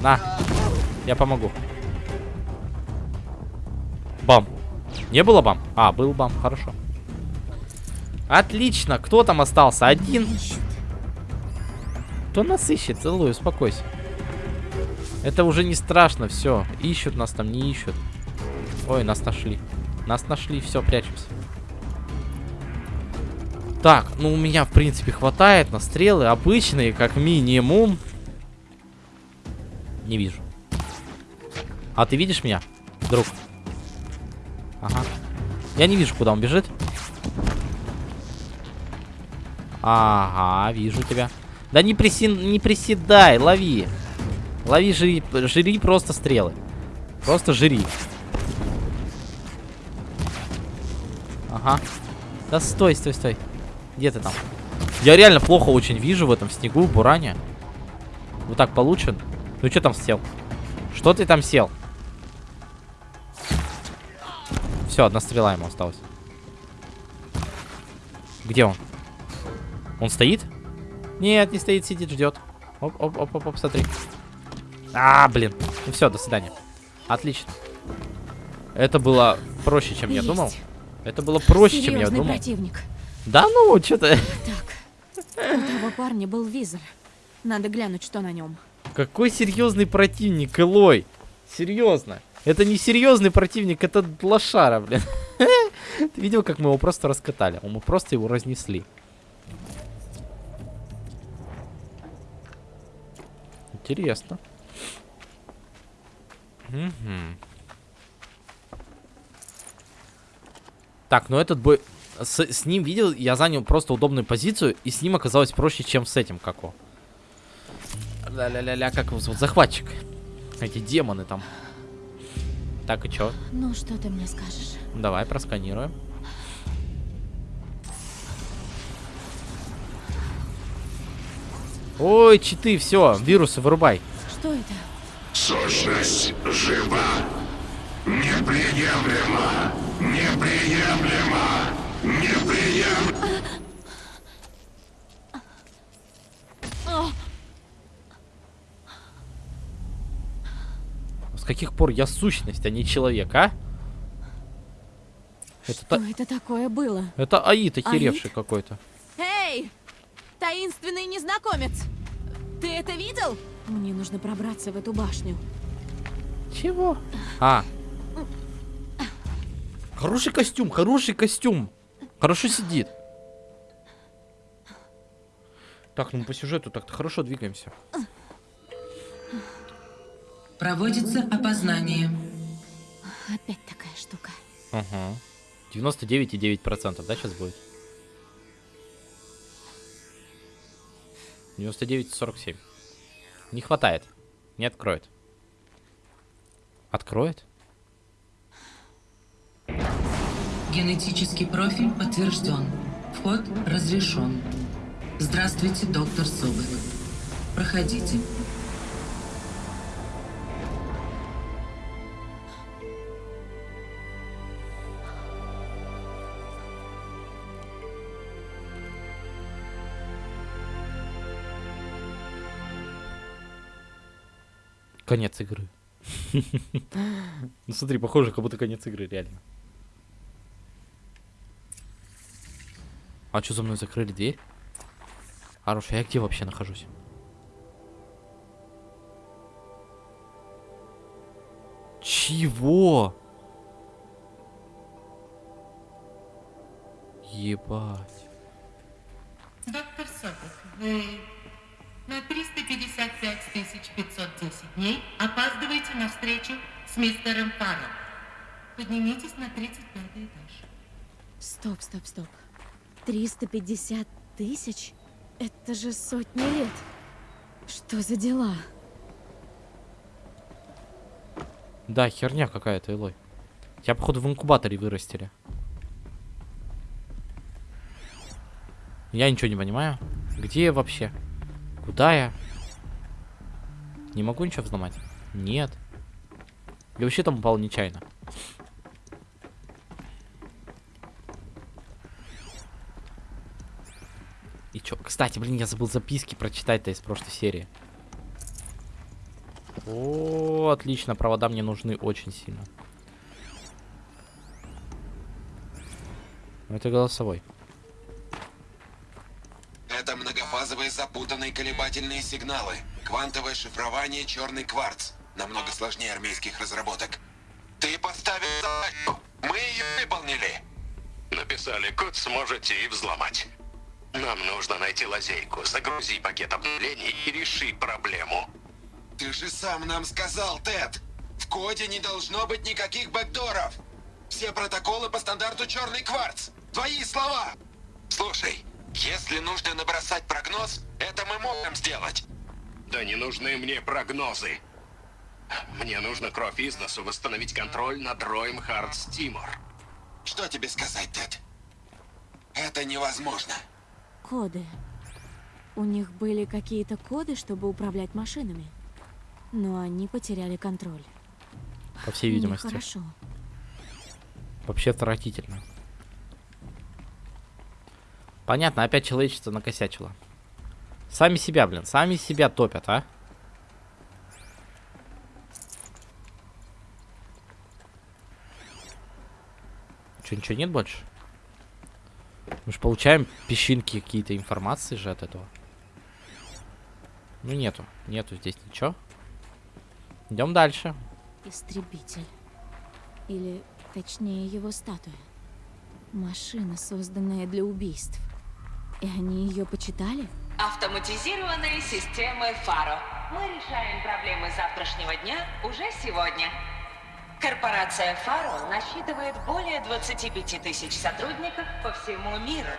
На. Я помогу. Бам. Не было бам? А, был бам, хорошо. Отлично. Кто там остался? Один. Кто нас ищет? Целую, успокойся. Это уже не страшно, все. Ищут нас там, не ищут. Ой, нас нашли. Нас нашли, все, прячемся. Так, ну у меня, в принципе, хватает на стрелы. Обычные, как минимум. Не вижу. А ты видишь меня, друг? Ага. Я не вижу, куда он бежит. Ага, вижу тебя. Да не, приси... не приседай, лови. Лови, жри, жри просто стрелы. Просто жри. Ага. Да стой, стой, стой. Где ты там? Я реально плохо очень вижу в этом снегу, в буране. Вот так получен. Ну что там сел? Что ты там сел? Все, одна стрела ему осталась. Где он? Он стоит? Нет, не стоит, сидит, ждет. Оп, оп, оп, оп, оп, смотри. А, блин. Ну все, до свидания. Отлично. Это было проще, чем я Есть. думал. Это было проще, чем я Серьезный думал. противник. Да ну, что-то... Так, у того парня был визор. Надо глянуть, что на нем. Какой серьезный противник, Элой. Серьезно. Это не серьезный противник, это лошара, блин. [laughs] Ты видел, как мы его просто раскатали? Мы просто его разнесли. Интересно. Мгм. Так, ну этот бой... С, с ним, видел, я занял просто удобную позицию, и с ним оказалось проще, чем с этим, како. Ля-ля-ля-ля, как его зовут? Захватчик. Эти демоны там. Так, и чё? Ну, что ты мне скажешь? Давай просканируем. Ой, читы, все, вирусы вырубай. Что это? Сущность жива. Неприемлемо. Неприемлемо. Неприемлемо. С каких пор я сущность, а не человек, а? Это, Что та- это такое было? это Аид Аид? охеревший какой-то. Таинственный незнакомец! Ты это видел? Мне нужно пробраться в эту башню. Чего? А. Хороший костюм, хороший костюм. Хорошо сидит. Так, ну по сюжету так-то хорошо двигаемся. Проводится опознание. Опять такая штука. Ага. 99,9%, да, сейчас будет? 99,47. Не хватает. Не откроет. Откроет? Генетический профиль подтвержден. Вход разрешен. Здравствуйте, доктор Соболев. Проходите. Конец игры. [laughs] Ну смотри, похоже, как будто конец игры, реально. А что за мной закрыли дверь? Хорошо, я где вообще нахожусь? Чего? Ебать. Доктор Соболев, вы на 355 дней опаздываете на встречу с мистером Фаррелл. Поднимитесь на 35 этаж. Стоп, стоп, стоп. 350 тысяч? Это же сотни лет. Что за дела? Да, херня какая-то, Элой. Тебя, походу, в инкубаторе вырастили. Я ничего не понимаю. Где я вообще? Куда я? Не могу ничего взломать? Нет. Я вообще там упал нечаянно. И чё? Кстати, блин, я забыл записки прочитать-то из прошлой серии. О, отлично, провода мне нужны очень сильно. Это голосовой. Запутанные колебательные сигналы. Квантовое шифрование черный кварц. Намного сложнее армейских разработок. Ты поставил задачу. Мы ее выполнили. Написали код, сможете и взломать. Нам нужно найти лазейку. Загрузи пакет обновлений и реши проблему. Ты же сам нам сказал, Тед. В коде не должно быть никаких бэкдоров. Все протоколы по стандарту черный кварц. Твои слова. Слушай, если нужно набросать прогноз, это мы можем сделать. Да не нужны мне прогнозы. Мне нужно кровь из носу восстановить контроль над роем Хардс Тимор. Что тебе сказать, Тед? Это невозможно. Коды. У них были какие-то коды, чтобы управлять машинами. Но они потеряли контроль. По всей видимости. Хорошо. Вообще отвратительно. Понятно, опять человечество накосячило. Сами себя, блин, сами себя топят, а? Че, ничего нет больше? Мы же получаем песчинки какие-то информации же от этого. Ну нету, нету здесь ничего. Идем дальше. Истребитель. Или, точнее, его статуя. Машина, созданная для убийств. И они ее почитали? Автоматизированные системы Фаро. Мы решаем проблемы завтрашнего дня уже сегодня. Корпорация Фаро насчитывает более 25 тысяч сотрудников по всему миру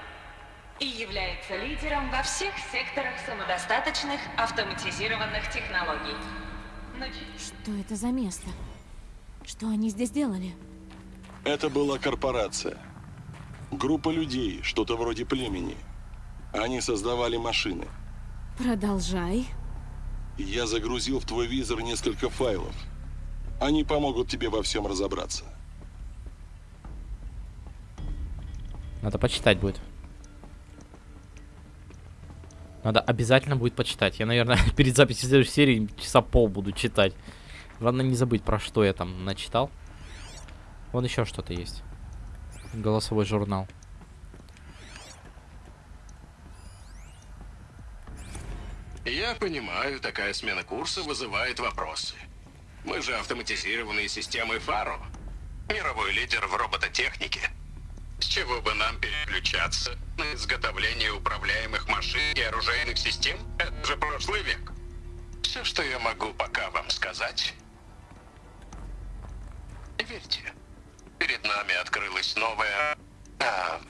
и является лидером во всех секторах самодостаточных автоматизированных технологий. Но Что это за место? Что они здесь делали? Это была корпорация. Группа людей, что-то вроде племени. Они создавали машины. Продолжай. Я загрузил в твой визор несколько файлов. Они помогут тебе во всем разобраться. Надо почитать будет. Надо обязательно будет почитать. Я, наверное, [laughs] перед записью следующей серии часа пол буду читать. Главное не забыть, про что я там начитал. Вон еще что-то есть. Голосовой журнал. Я понимаю, такая смена курса вызывает вопросы. Мы же автоматизированные системы Фаро. Мировой лидер в робототехнике. С чего бы нам переключаться на изготовление управляемых машин и оружейных систем? Это же прошлый век. Все, что я могу пока вам сказать... Верьте, перед нами открылось новое... а,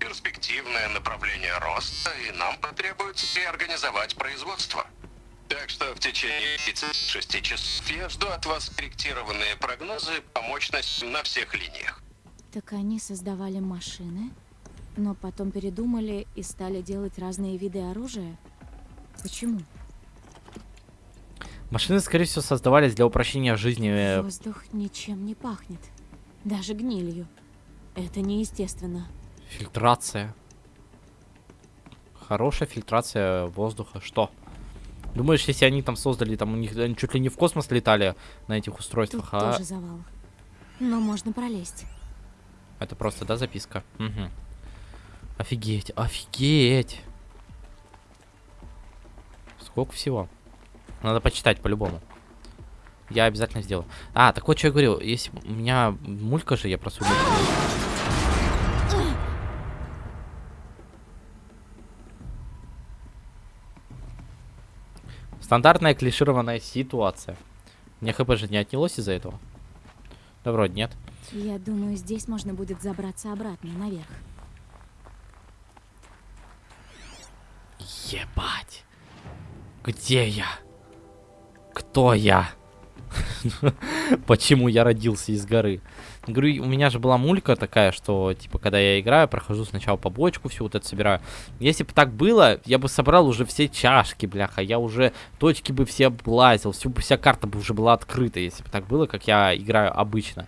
перспективное направление роста, и нам потребуется реорганизовать производство. Так что в течение 36 часов я жду от вас корректированные прогнозы по мощности на всех линиях. Так они создавали машины, но потом передумали и стали делать разные виды оружия? Почему? Машины, скорее всего, создавались для упрощения жизни. Воздух ничем не пахнет. Даже гнилью. Это неестественно. Фильтрация. Хорошая фильтрация воздуха. Что? Думаешь, если они там создали, там у них они чуть ли не в космос летали на этих Тут устройствах, а тоже завал. Но можно пролезть. это просто, да, записка? Угу. Офигеть, офигеть. Сколько всего? Надо почитать по-любому. Я обязательно сделаю. А, так вот, что я говорил. Если у меня мулька же, я просто убил. Стандартная клишированная ситуация. Мне хп же не отнялось из-за этого? Да вроде нет. Я думаю, здесь можно будет забраться обратно, наверх. Ебать. Где я? Кто я? [laughs] Почему я родился из горы? Говорю, у меня же была мулька такая, что, типа, когда я играю, прохожу сначала по бочку, все вот это собираю. Если бы так было, я бы собрал уже все чашки, бляха, я уже точки бы все облазил, всю, вся карта бы уже была открыта, если бы так было, как я играю обычно.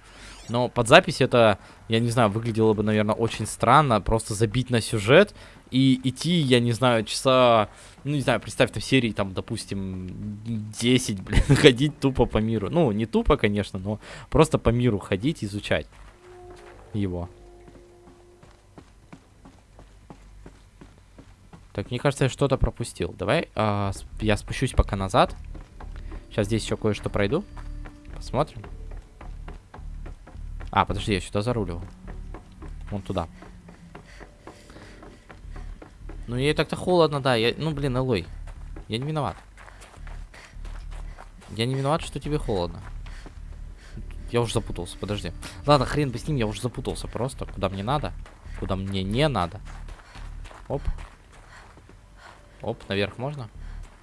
Но под запись это, я не знаю, выглядело бы, наверное, очень странно, просто забить на сюжет и идти, я не знаю, часа, ну, не знаю, представь, в серии, там, допустим, 10, [laughs] блин, ходить тупо по миру. Ну, не тупо, конечно, но просто по миру ходить, изучать его. Так, мне кажется, я что-то пропустил. Давай а, я спущусь пока назад. Сейчас здесь еще кое-что пройду. Посмотрим. А, подожди, я сюда заруливал. Вон туда. Ну, ей так-то холодно, да. Я, ну, блин, Элой. Я не виноват. Я не виноват, что тебе холодно. Я уже запутался, подожди. Ладно, хрен бы с ним, я уже запутался просто. Куда мне надо, куда мне не надо. Оп. Оп, наверх можно?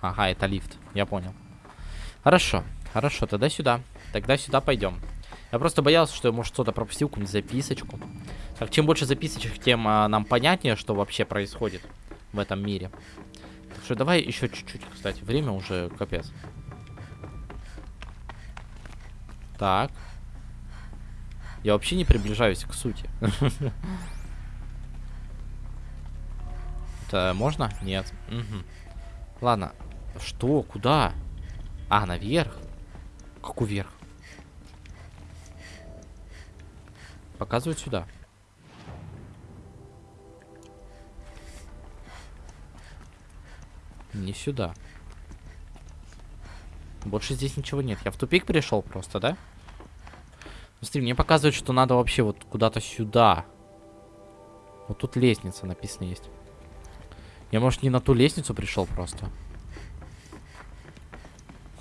Ага, это лифт, я понял. Хорошо, хорошо, тогда сюда. Тогда сюда пойдем. Я просто боялся, что я, может, что-то пропустил, какую-нибудь записочку. Так, чем больше записочек, тем а, нам понятнее, что вообще происходит в этом мире. Так что давай еще чуть-чуть, кстати. Время уже капец. Так. Я вообще не приближаюсь к сути. Это можно? Нет. Ладно. Что? Куда? А, наверх? Как вверх? Показывают сюда. Не сюда. Больше здесь ничего нет. Я в тупик пришел просто, да? Смотри, мне показывают, что надо вообще вот куда-то сюда. Вот тут лестница написано есть. Я, может, не на ту лестницу пришел просто?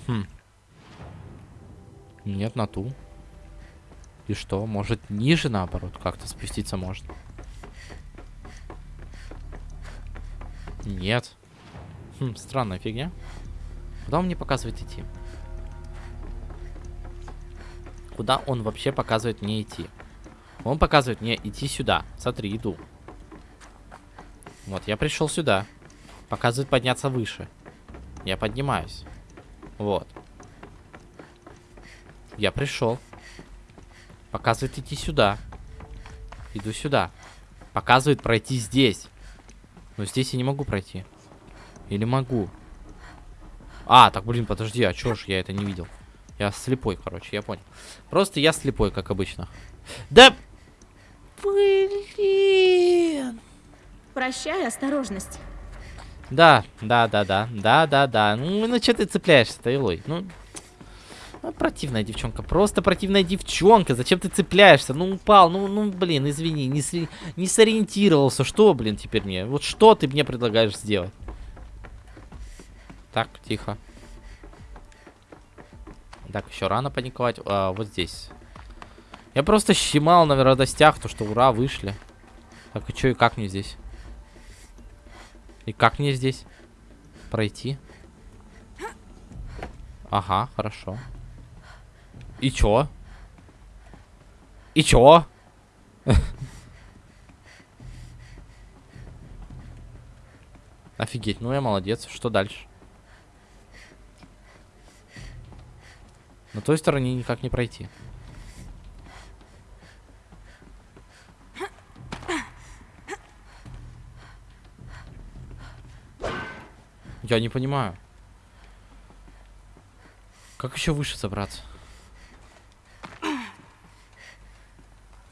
Хм. Нет, на ту. И что? Может, ниже, наоборот, как-то спуститься можно? Нет. Хм, странная фигня. Куда он мне показывает идти? Куда он вообще показывает мне идти? Он показывает мне идти сюда. Смотри, иду. Вот, я пришел сюда. Показывает подняться выше. Я поднимаюсь. Вот. Я пришел. Показывает идти сюда. Иду сюда. Показывает пройти здесь. Но здесь я не могу пройти. Или могу? А, так, блин, подожди, а чё ж я это не видел? Я слепой, короче, я понял. Просто я слепой, как обычно. Да... Блин... Прощай, осторожность. Да, да, да, да, да, да, да. Ну, ну что ты цепляешься-то, Илой? Ну, ну, противная девчонка, просто противная девчонка. Зачем ты цепляешься? Ну, упал, ну, ну, блин, извини, не, с... не сориентировался. Что, блин, теперь мне? Вот что ты мне предлагаешь сделать? Так, тихо. Так, еще рано паниковать. А, вот здесь. Я просто щемал на радостях, то что ура, вышли. Так, и что, и как мне здесь? И как мне здесь пройти? Ага, хорошо. И чё? И чё? [laughs] Офигеть, ну я молодец. Что дальше? На той стороне никак не пройти. Я не понимаю. Как еще выше забраться?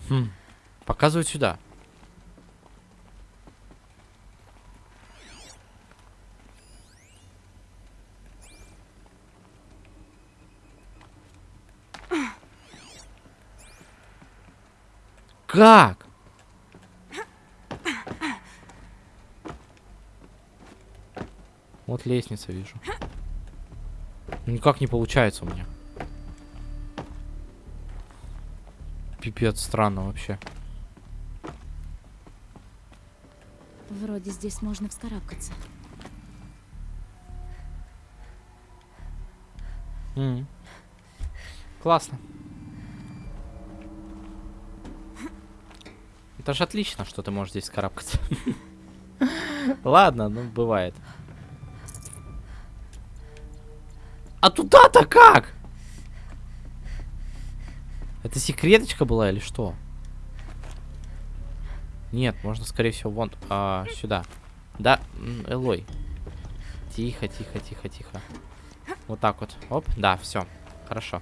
Хм. Показывают сюда. Как? Вот лестница вижу. Никак не получается у меня. Пипец, странно вообще. Вроде здесь можно вскарабкаться. М. Классно. Это же отлично, что ты можешь здесь карабкаться. [laughs] Ладно, ну бывает. А туда-то как? Это секреточка была или что? Нет, можно, скорее всего, вон а, сюда. Да, Элой. Тихо, тихо, тихо, тихо. Вот так вот. Оп, да, все. Хорошо.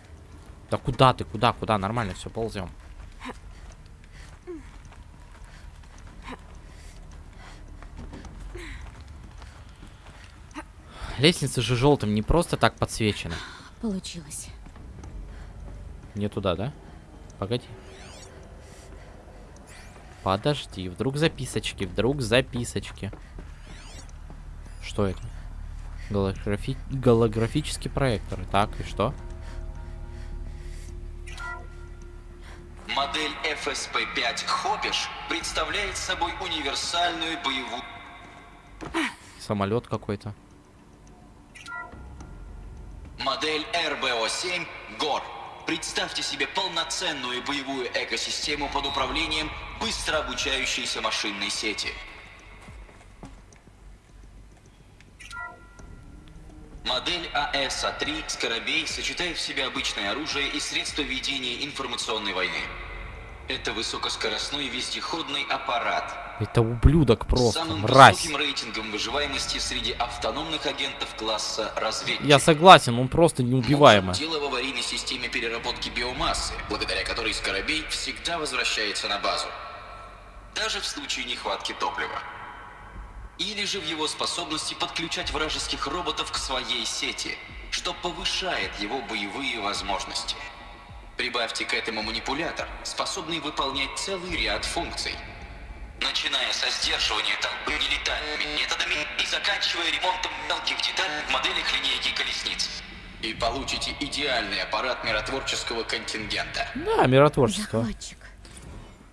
Да куда ты? Куда? Куда? Нормально, все, ползем. Лестница же желтым не просто так подсвечена. Получилось. Не туда, да? Погоди. Подожди, вдруг записочки, вдруг записочки. Что это? Голографи... Голографический проектор. Так, и что? Модель FSP-5 Хопиш представляет собой универсальную боевую... Самолет какой-то. Модель РБО-7 ГОР. Представьте себе полноценную боевую экосистему под управлением быстро обучающейся машинной сети. Модель АСА-3 «Скоробей» сочетает в себе обычное оружие и средства ведения информационной войны. Это высокоскоростной вездеходный аппарат, Это ублюдок просто, самым мразь. высоким рейтингом выживаемости среди автономных агентов класса разведчик. Я согласен, он просто неубиваемый. Дело в аварийной системе переработки биомассы, благодаря которой Скоробей всегда возвращается на базу. Даже в случае нехватки топлива. Или же в его способности подключать вражеских роботов к своей сети, что повышает его боевые возможности. Прибавьте к этому манипулятор, способный выполнять целый ряд функций. Начиная со сдерживания толпы нелетальными методами и заканчивая ремонтом мелких деталей в моделях линейки колесниц. И получите идеальный аппарат миротворческого контингента. Да, миротворчество. Захватчик.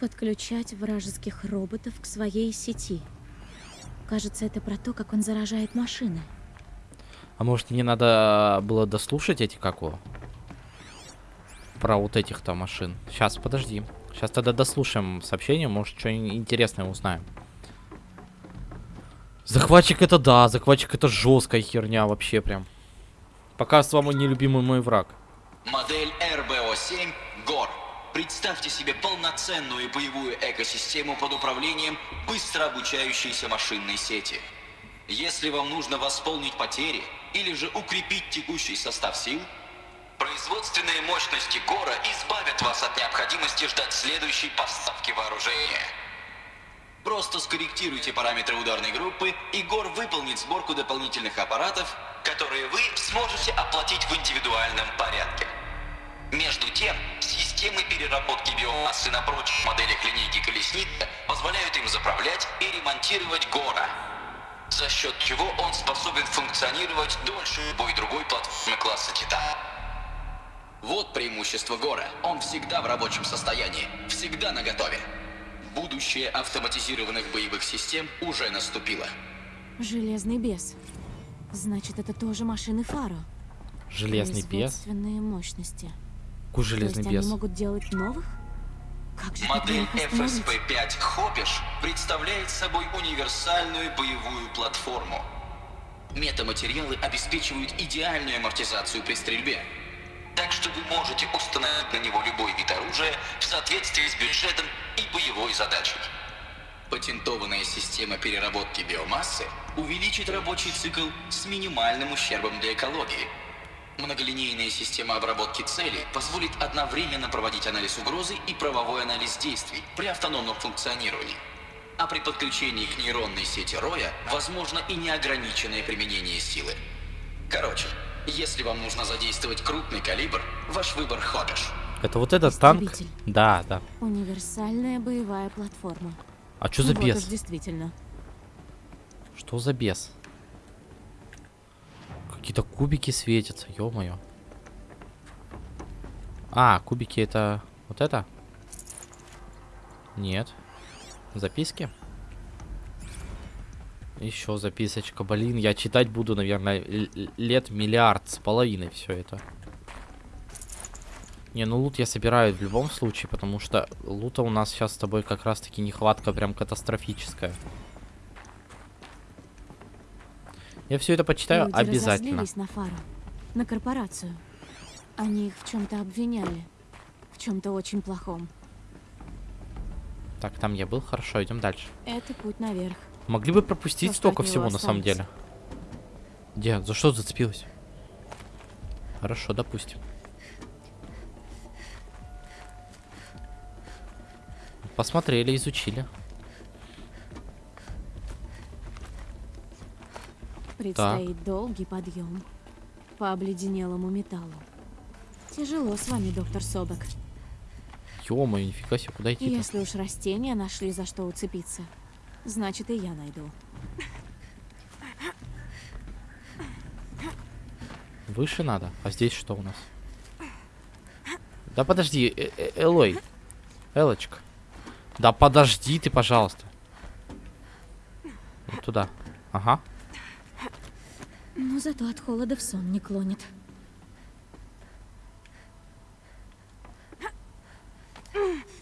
Подключать вражеских роботов к своей сети. Кажется, это про то, как он заражает машины. А может мне надо было дослушать эти как его? Про вот этих-то машин. Сейчас, подожди. Сейчас тогда дослушаем сообщение, может что-нибудь интересное узнаем. Захватчик это да, захватчик это жесткая херня вообще прям. Пока с вами нелюбимый мой враг. Модель РБО-7 ГОР. Представьте себе полноценную боевую экосистему под управлением быстро обучающейся машинной сети. Если вам нужно восполнить потери или же укрепить текущий состав сил, производственные мощности ГОРа избавят вас от необходимости ждать следующей поставки вооружения. Просто скорректируйте параметры ударной группы, и ГОР выполнит сборку дополнительных аппаратов, которые вы сможете оплатить в индивидуальном порядке. Между тем, системы переработки биомассы на прочих моделях линейки колесницы позволяют им заправлять и ремонтировать ГОРа, за счет чего он способен функционировать дольше любой другой платформы класса Титан. Вот преимущество Гора. Он всегда в рабочем состоянии, всегда наготове. Будущее автоматизированных боевых систем уже наступило. Железный бес. Значит, это тоже машины Фаро. Железный бес. Мощности. Какой железный бес? они могут делать новых? Как же Модель их остановить? FSP-5 Хопиш представляет собой универсальную боевую платформу. Метаматериалы обеспечивают идеальную амортизацию при стрельбе. Так что вы можете установить на него любой вид оружия в соответствии с бюджетом и боевой задачей. Патентованная система переработки биомассы увеличит рабочий цикл с минимальным ущербом для экологии. Многолинейная система обработки целей позволит одновременно проводить анализ угрозы и правовой анализ действий при автономном функционировании. А при подключении к нейронной сети Роя возможно и неограниченное применение силы. Короче, если вам нужно задействовать крупный калибр, ваш выбор Хопиш. Это вот этот танк? Да, да. Универсальная боевая платформа. А что за вот бес? действительно. Что за бес? Какие-то кубики светятся, ё-моё. А, кубики это вот это? Нет. Записки? Еще записочка. Блин, я читать буду, наверное, лет миллиард с половиной все это. Не, ну лут я собираю в любом случае, потому что лута у нас сейчас с тобой как раз-таки нехватка прям катастрофическая. Я все это почитаю Люди обязательно. на Фару, на корпорацию. Они их в чем-то обвиняли. В чем-то очень плохом. Так, там я был, хорошо, идем дальше. Это путь наверх. Могли бы пропустить То, что столько всего на самом деле. Где? За что зацепилась? Хорошо, допустим. Посмотрели, изучили. Предстоит долгий подъем по обледенелому металлу. Тяжело с вами, доктор Собок. Ё-моё, нифига себе, куда идти-то? Если уж растения нашли за что уцепиться, значит и я найду. Выше надо. А здесь что у нас? Да подожди, э- э- Элой. Элочка. Да подожди ты, пожалуйста. Вот туда. Ага. Но зато от холода в сон не клонит.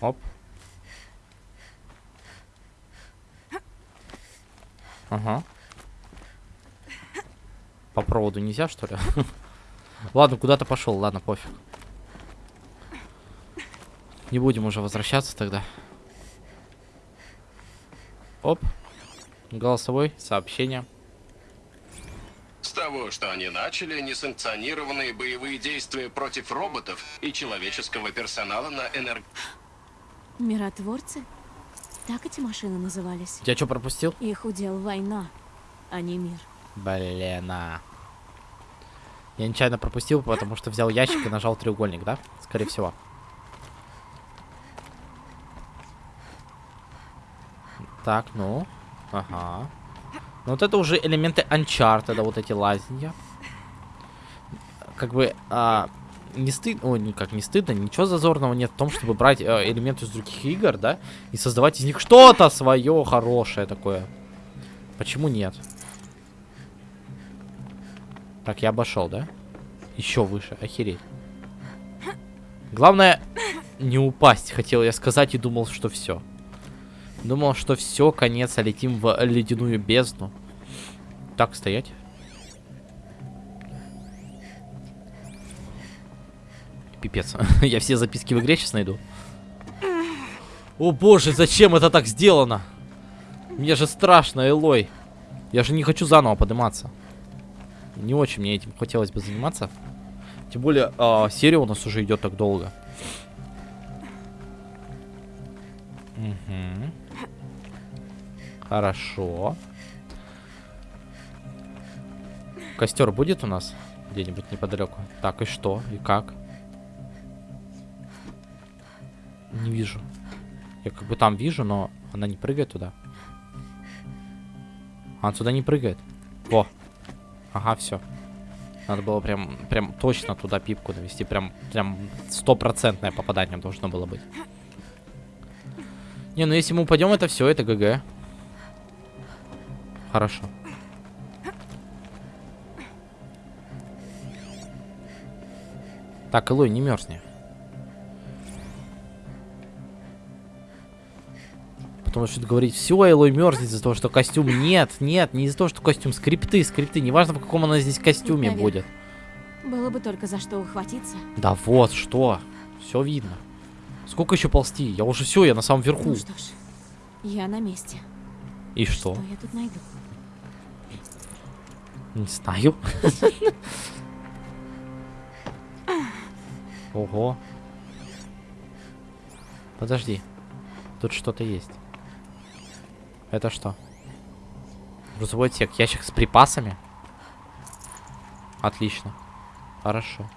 Оп. Ага. По проводу нельзя, что ли? [laughs] Ладно, куда-то пошел, ладно, пофиг. Не будем уже возвращаться тогда. Оп. Голосовой, сообщение. С того, что они начали несанкционированные боевые действия против роботов и человеческого персонала на энерг... [gasps] Миротворцы? Так эти машины назывались. Я что пропустил? Их удел война, а не мир. Блин, а. Я нечаянно пропустил, потому что взял ящик и нажал треугольник, да? Скорее всего. Так, ну. Ага. Ну вот это уже элементы Uncharted, да, вот эти лазинья. Как бы, а, не стыдно, ой, никак не стыдно, ничего зазорного нет в том, чтобы брать э, элементы из других игр, да, и создавать из них что-то свое хорошее такое. Почему нет? Так, я обошел, да? Еще выше, охереть. Главное, не упасть, хотел я сказать, и думал, что все. Думал, что все, конец, а летим в ледяную бездну. Так, стоять. Пипец. [laughs] я все записки в игре сейчас найду. О боже, зачем это так сделано? Мне же страшно, Элой. Я же не хочу заново подниматься. Не очень мне этим хотелось бы заниматься. Тем более, а, серия у нас уже идет так долго. Мгм. Хорошо. Костер будет у нас где-нибудь неподалеку? Так, и что? И как? Не вижу. Я как бы там вижу, но она не прыгает туда. Она туда не прыгает. Во. Ага, все. Надо было прям, прям точно туда пипку навести. Прям, прям стопроцентное попадание должно было быть. Не, ну если мы упадем, это все, это ГГ. Хорошо. Так, Элой, не мерзни. Потому что говорить, все, Элой мерзнет из-за того, что костюм. Нет, нет, не из-за того, что костюм. Скрипты, скрипты. Неважно, в каком она здесь костюме Наверх. будет. Было бы только за что ухватиться. Да вот, что. Все видно. Сколько еще ползти? Я уже все, я на самом верху. Ну что ж, я на месте. И что? Что я тут найду? Не знаю. [laughs] Ого. Подожди. Тут что-то есть. Это что? Грузовой отсек. Ящик с припасами? Отлично. Хорошо.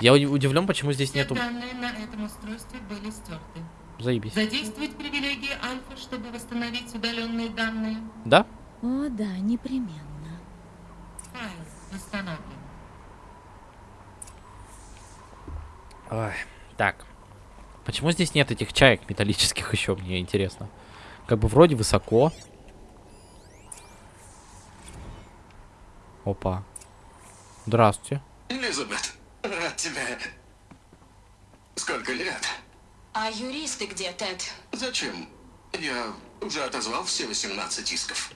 Я удивлен, почему здесь Все нету... данные на этом устройстве были стерты. Заебись. Задействовать привилегии Альфа, чтобы восстановить удаленные данные. Да? О, да, непременно. Файл восстановлен. Ой, так. Почему здесь нет этих чаек металлических еще, мне интересно. Как бы вроде высоко. Опа. Здравствуйте. Элизабет, рад тебя. Сколько лет? А юристы где, Тед? Зачем? Я уже отозвал все 18 исков.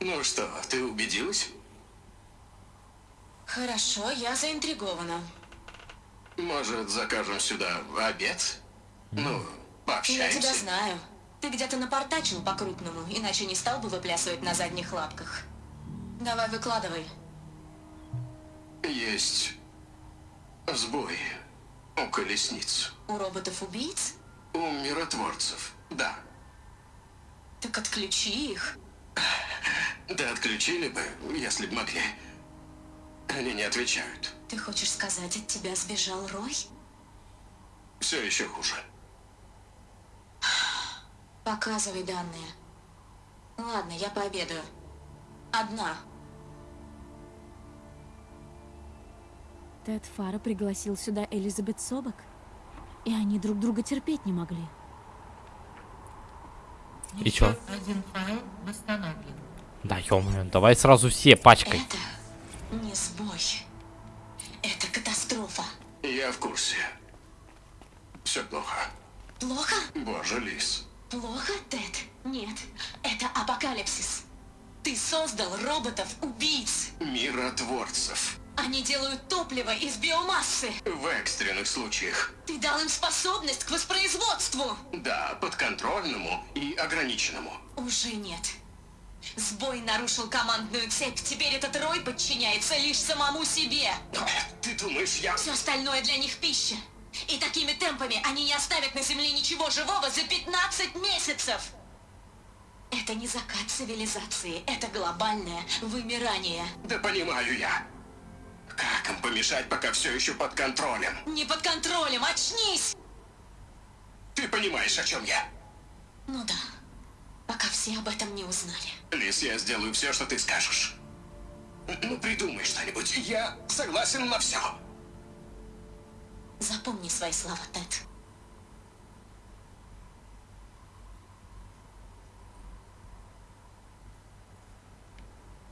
Ну что, ты убедилась? Хорошо, я заинтригована. Может, закажем сюда обед? Ну, Я пообщаемся. тебя знаю. Ты где-то напортачил по-крупному, иначе не стал бы выплясывать на задних лапках. Давай выкладывай. Есть сбой у колесниц. У роботов-убийц? У миротворцев, да. Так отключи их. Да отключили бы, если бы могли. Они не отвечают. Ты хочешь сказать, от тебя сбежал Рой? Все еще хуже. Показывай данные. Ладно, я пообедаю. Одна. Тед Фара пригласил сюда Элизабет Собак, и они друг друга терпеть не могли. И чё? Один файл восстановлен. Да, ё давай сразу все пачкой. Не сбой. Это катастрофа. Я в курсе. Все плохо. Плохо? Боже, Лис. Плохо, Тед? Нет. Это апокалипсис. Ты создал роботов-убийц. Миротворцев. Они делают топливо из биомассы. В экстренных случаях. Ты дал им способность к воспроизводству. Да, подконтрольному и ограниченному. Уже нет. Сбой нарушил командную цепь. Теперь этот Рой подчиняется лишь самому себе. Ты думаешь, я... Все остальное для них пища. И такими темпами они не оставят на Земле ничего живого за 15 месяцев. Это не закат цивилизации, это глобальное вымирание. Да понимаю я. Как им помешать, пока все еще под контролем? Не под контролем, очнись! Ты понимаешь, о чем я? Ну да, пока все об этом не узнали. Лис, я сделаю все, что ты скажешь. Ну, придумай что-нибудь. Я согласен на все. Запомни свои слова, Тед.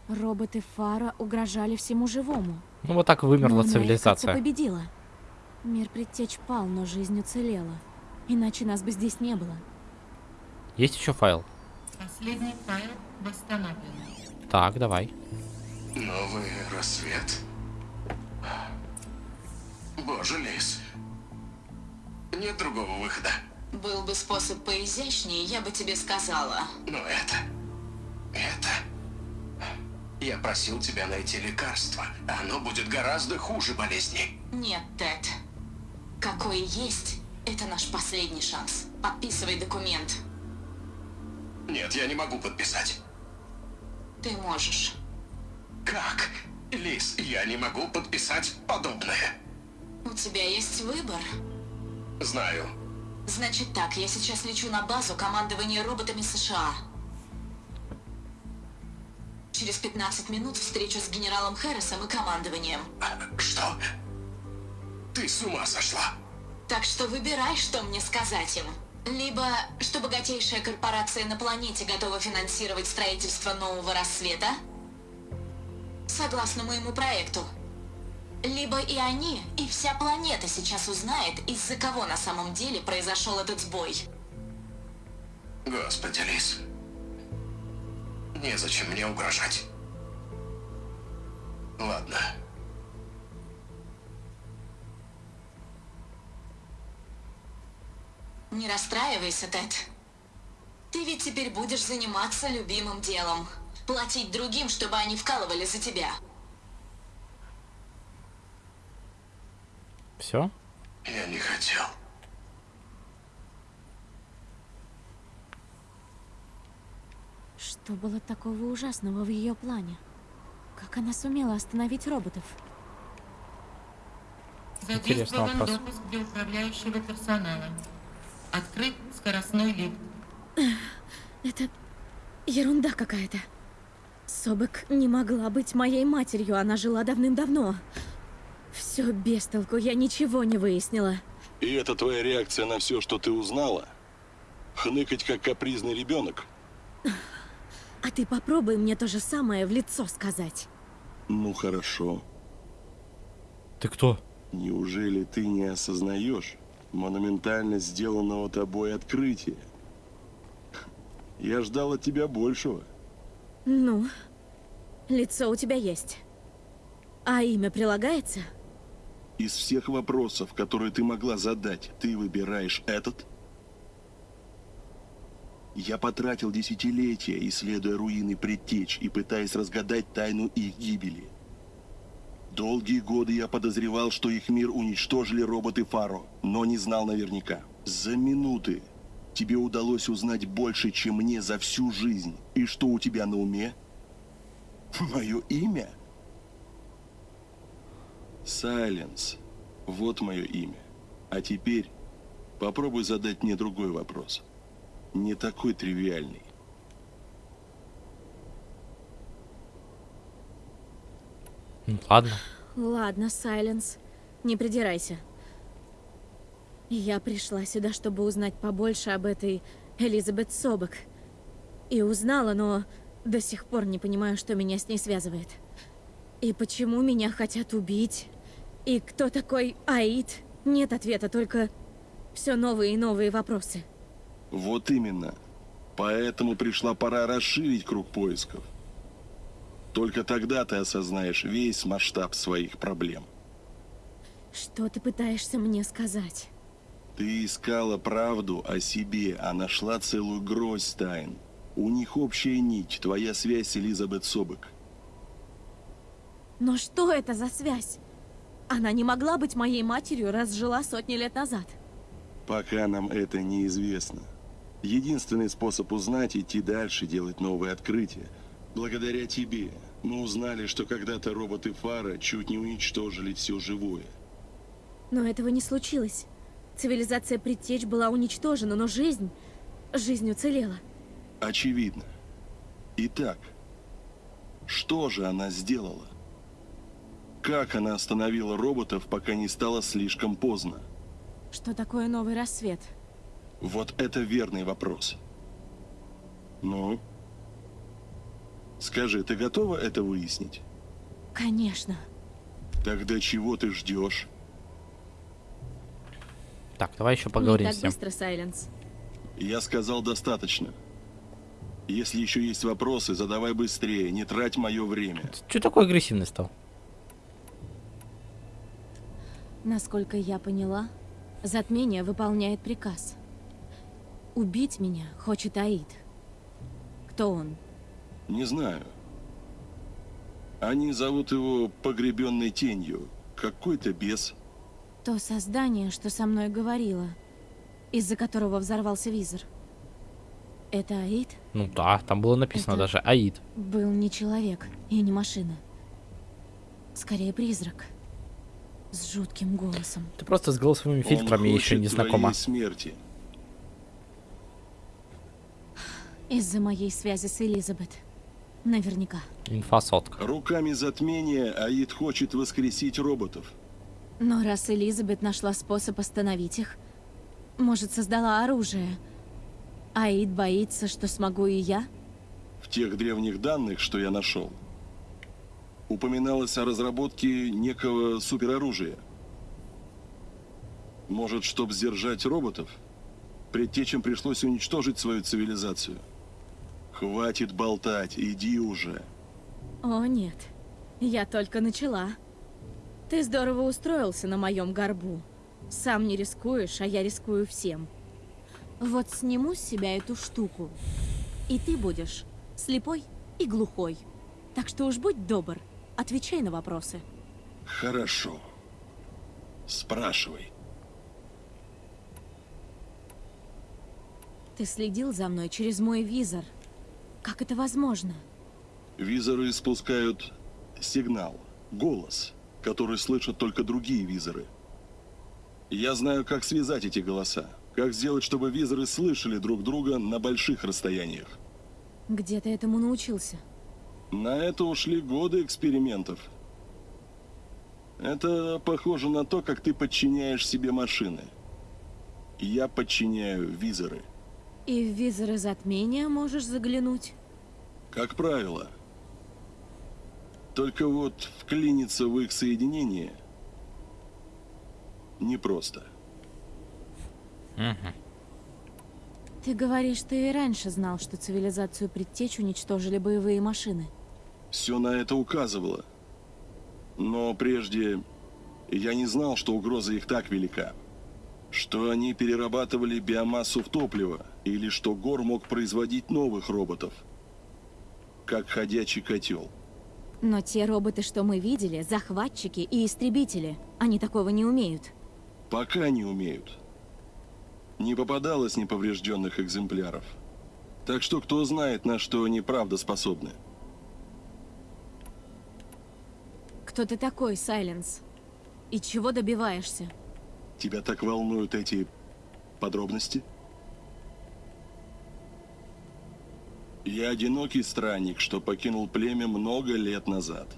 Роботы Фара угрожали всему живому. Ну вот так вымерла Но цивилизация. победила. Мир предтеч пал, но жизнь уцелела. Иначе нас бы здесь не было. Есть еще файл? Последний файл восстановлен. Так, давай. Новый рассвет. Боже, Лис. Нет другого выхода. Был бы способ поизящнее, я бы тебе сказала. Но это... Это... Я просил тебя найти лекарство. Оно будет гораздо хуже болезни. Нет, Тед. Какой есть, это наш последний шанс. Подписывай документ. Нет, я не могу подписать. Ты можешь. Как? Лис, я не могу подписать подобное. У тебя есть выбор. Знаю. Значит так, я сейчас лечу на базу командования роботами США. Через 15 минут встречу с генералом Хэррисом и командованием. Что? Ты с ума сошла? Так что выбирай, что мне сказать им. Либо, что богатейшая корпорация на планете готова финансировать строительство нового рассвета, согласно моему проекту. Либо и они, и вся планета сейчас узнает, из-за кого на самом деле произошел этот сбой. Господи, Лис. Незачем мне угрожать. Ладно. Не расстраивайся, Тед. Ты ведь теперь будешь заниматься любимым делом. Платить другим, чтобы они вкалывали за тебя. Все? Я не хотел. Что было такого ужасного в ее плане? Как она сумела остановить роботов? Задействован допуск для управляющего персонала. Открыт скоростной лифт. Это... Ерунда какая-то. Собак не могла быть моей матерью, она жила давным-давно. Все без толку, я ничего не выяснила. И это твоя реакция на все, что ты узнала? Хныкать, как капризный ребенок? А ты попробуй мне то же самое в лицо сказать. Ну хорошо. Ты кто? Неужели ты не осознаешь монументально сделанного тобой открытия? Я ждал от тебя большего. Ну, лицо у тебя есть. А имя прилагается? Из всех вопросов, которые ты могла задать, ты выбираешь этот? Я потратил десятилетия, исследуя руины предтеч и пытаясь разгадать тайну их гибели. Долгие годы я подозревал, что их мир уничтожили роботы Фаро, но не знал наверняка. За минуты тебе удалось узнать больше, чем мне за всю жизнь. И что у тебя на уме? Мое имя? Сайленс. Вот мое имя. А теперь попробуй задать мне другой вопрос. Не такой тривиальный. Ну, ладно. Ладно, Сайленс, не придирайся. Я пришла сюда, чтобы узнать побольше об этой Элизабет Собок. И узнала, но до сих пор не понимаю, что меня с ней связывает. И почему меня хотят убить? И кто такой Аид? Нет ответа, только все новые и новые вопросы. Вот именно. Поэтому пришла пора расширить круг поисков. Только тогда ты осознаешь весь масштаб своих проблем. Что ты пытаешься мне сказать? Ты искала правду о себе, а нашла целую гроздь тайн. У них общая нить, твоя связь Элизабет Собек. Но что это за связь? Она не могла быть моей матерью, раз жила сотни лет назад. Пока нам это неизвестно. Единственный способ узнать – идти дальше, делать новые открытия. Благодаря тебе мы узнали, что когда-то роботы Фара чуть не уничтожили все живое. Но этого не случилось. Цивилизация предтеч была уничтожена, но жизнь... Жизнь уцелела. Очевидно. Итак, что же она сделала? Как она остановила роботов, пока не стало слишком поздно? Что такое новый рассвет? Вот это верный вопрос. Ну? Скажи, ты готова это выяснить? Конечно. Тогда чего ты ждешь? Так, давай еще поговорим Не с так ним. быстро, Сайленс. Я сказал достаточно. Если еще есть вопросы, задавай быстрее, не трать мое время. Че такой агрессивный стал? Насколько я поняла, затмение выполняет приказ. Убить меня хочет Аид. Кто он? Не знаю. Они зовут его погребенной тенью. Какой-то бес. То создание, что со мной говорило, из-за которого взорвался визор. Это Аид Ну да, там было написано Это- даже Аид. был не человек и не машина. Скорее призрак. С жутким голосом. Ты просто с голосовыми фильтрами Он еще не знакома. смерти. Из-за моей связи с Элизабет. Наверняка. Инфа сотка. Руками затмения Аид хочет воскресить роботов. Но раз Элизабет нашла способ остановить их, может, создала оружие. Аид боится, что смогу и я? В тех древних данных, что я нашел, упоминалось о разработке некого супероружия. Может, чтобы сдержать роботов, предтечам пришлось уничтожить свою цивилизацию. Хватит болтать, иди уже. О, нет. Я только начала. Ты здорово устроился на моем горбу. Сам не рискуешь, а я рискую всем. Вот сниму с себя эту штуку, и ты будешь слепой и глухой. Так что уж будь добр, отвечай на вопросы. Хорошо. Спрашивай. Ты следил за мной через мой визор. Как это возможно? Визоры испускают сигнал, голос, который слышат только другие визоры. Я знаю, как связать эти голоса. Как сделать, чтобы визоры слышали друг друга на больших расстояниях. Где ты этому научился? На это ушли годы экспериментов. Это похоже на то, как ты подчиняешь себе машины. Я подчиняю визоры. И в визоры затмения можешь заглянуть? Как правило. Только вот вклиниться в их соединение непросто. Угу. Ты говоришь, ты и раньше знал, что цивилизацию предтеч уничтожили боевые машины. Все на это указывало. Но прежде я не знал, что угроза их так велика. Что они перерабатывали биомассу в топливо, или что Гор мог производить новых роботов. Как ходячий котел. Но те роботы, что мы видели, захватчики и истребители, они такого не умеют. Пока не умеют. Не попадалось неповрежденных экземпляров. Так что кто знает, на что они правда способны. Кто ты такой, Сайленс? И чего добиваешься? Тебя так волнуют эти подробности? Я одинокий странник, что покинул племя много лет назад.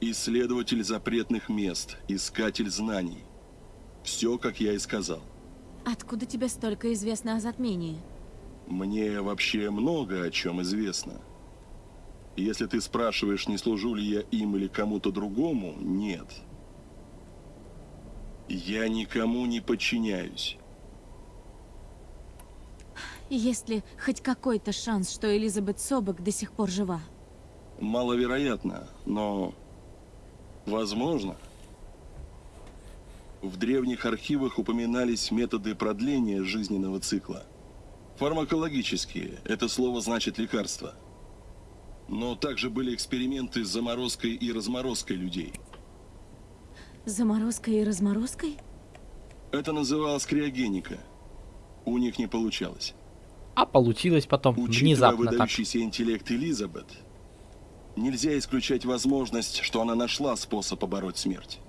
Исследователь запретных мест, искатель знаний. Все, как я и сказал. Откуда тебе столько известно о затмении? Мне вообще много о чем известно. Если ты спрашиваешь, не служу ли я им или кому-то другому, нет. Я никому не подчиняюсь. Есть ли хоть какой-то шанс, что Элизабет Собок до сих пор жива? Маловероятно, но возможно. В древних архивах упоминались методы продления жизненного цикла. Фармакологические, это слово значит лекарство. Но также были эксперименты с заморозкой и разморозкой людей. Заморозкой и разморозкой? Это называлось криогеника. У них не получалось. А получилось потом Учитывая внезапно так. выдающийся интеллект Элизабет, нельзя исключать возможность, что она нашла способ побороть смерть.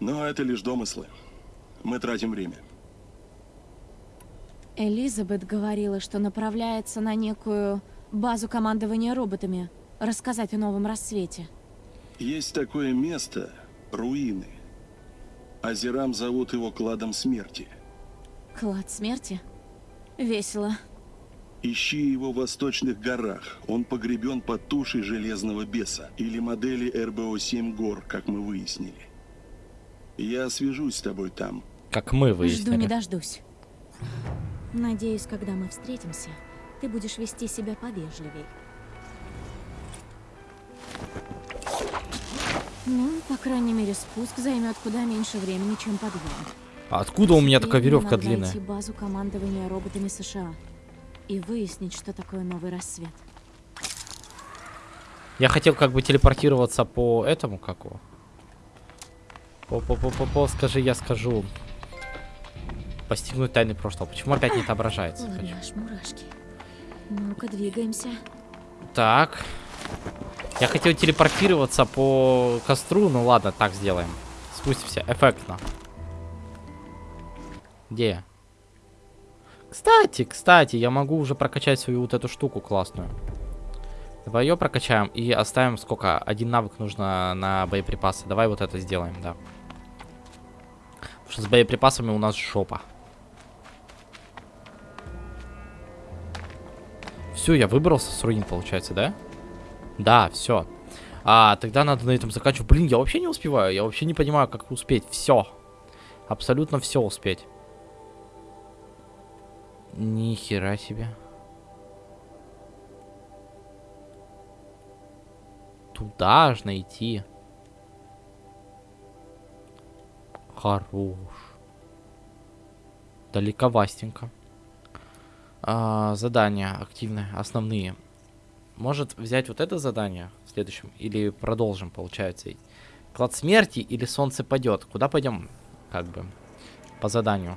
Но это лишь домыслы. Мы тратим время. Элизабет говорила, что направляется на некую базу командования роботами, рассказать о новом рассвете. Есть такое место — руины. Азерам зовут его кладом смерти. Клад смерти? Весело. Ищи его в восточных горах. Он погребен под тушей железного беса или модели РБО-7 гор, как мы выяснили. Я свяжусь с тобой там. Как мы Жду не выяснили. дождусь. Надеюсь, когда мы встретимся, ты будешь вести себя повежливей. Ну, по крайней мере, спуск займет куда меньше времени, чем подъем. А откуда у меня такая веревка длинная? найти базу командования роботами США и выяснить, что такое новый рассвет. Я хотел как бы телепортироваться по этому, как его? По, по, по, по, по, скажи, я скажу. Постигнуть тайны прошлого. Почему опять не отображается? Аж мурашки. Ну-ка, двигаемся. Так. Я хотел телепортироваться по костру, ну ладно, так сделаем. Спустимся, эффектно. Где? Кстати, кстати, я могу уже прокачать свою вот эту штуку классную. Давай ее прокачаем и оставим сколько? Один навык нужно на боеприпасы. Давай вот это сделаем, да. Потому что с боеприпасами у нас жопа. Все, я выбрался с руин, получается, да? Да, все. А, тогда надо на этом заканчивать. Блин, я вообще не успеваю. Я вообще не понимаю, как успеть. Все. Абсолютно все успеть. Ни хера себе. Туда аж найти. Хорош. Далековастенько. А, задания активные, основные. Может взять вот это задание в следующем? Или продолжим, получается? Клад смерти или солнце падет? Куда пойдем? Как бы. По заданию.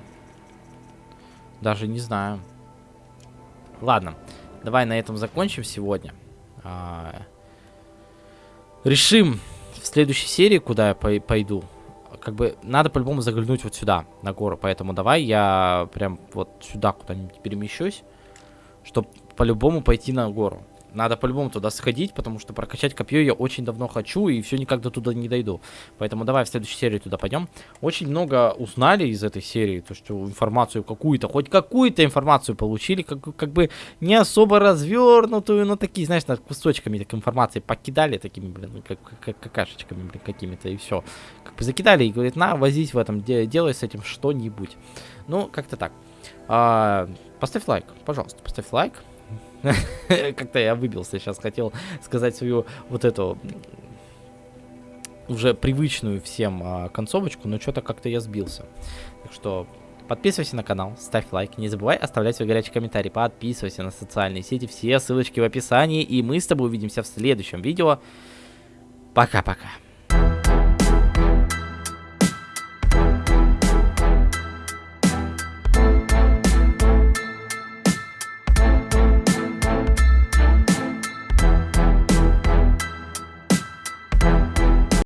Даже не знаю. Ладно. Давай на этом закончим сегодня. А, решим в следующей серии, куда я пой- пойду. Как бы надо по-любому заглянуть вот сюда, на гору. Поэтому давай я прям вот сюда куда-нибудь перемещусь. чтобы по-любому пойти на гору. Надо по-любому туда сходить, потому что прокачать копье я очень давно хочу, и все никак до туда не дойду. Поэтому давай в следующей серии туда пойдем. Очень много узнали из этой серии, то что информацию какую-то, хоть какую-то информацию получили, как, как бы не особо развернутую, но такие, знаешь, над кусочками так информации покидали такими, блин, как, как какашечками, блин, какими-то, и все. Как бы закидали и говорит, на, возись в этом, де делай с этим что-нибудь. Ну, как-то так. А, поставь лайк, пожалуйста, поставь лайк. [laughs] Как-то я выбился сейчас, хотел сказать свою вот эту уже привычную всем а, концовочку, но что-то как-то я сбился. Так что подписывайся на канал, ставь лайк, не забывай оставлять свой горячий комментарий, подписывайся на социальные сети, все ссылочки в описании, и мы с тобой увидимся в следующем видео. Пока-пока.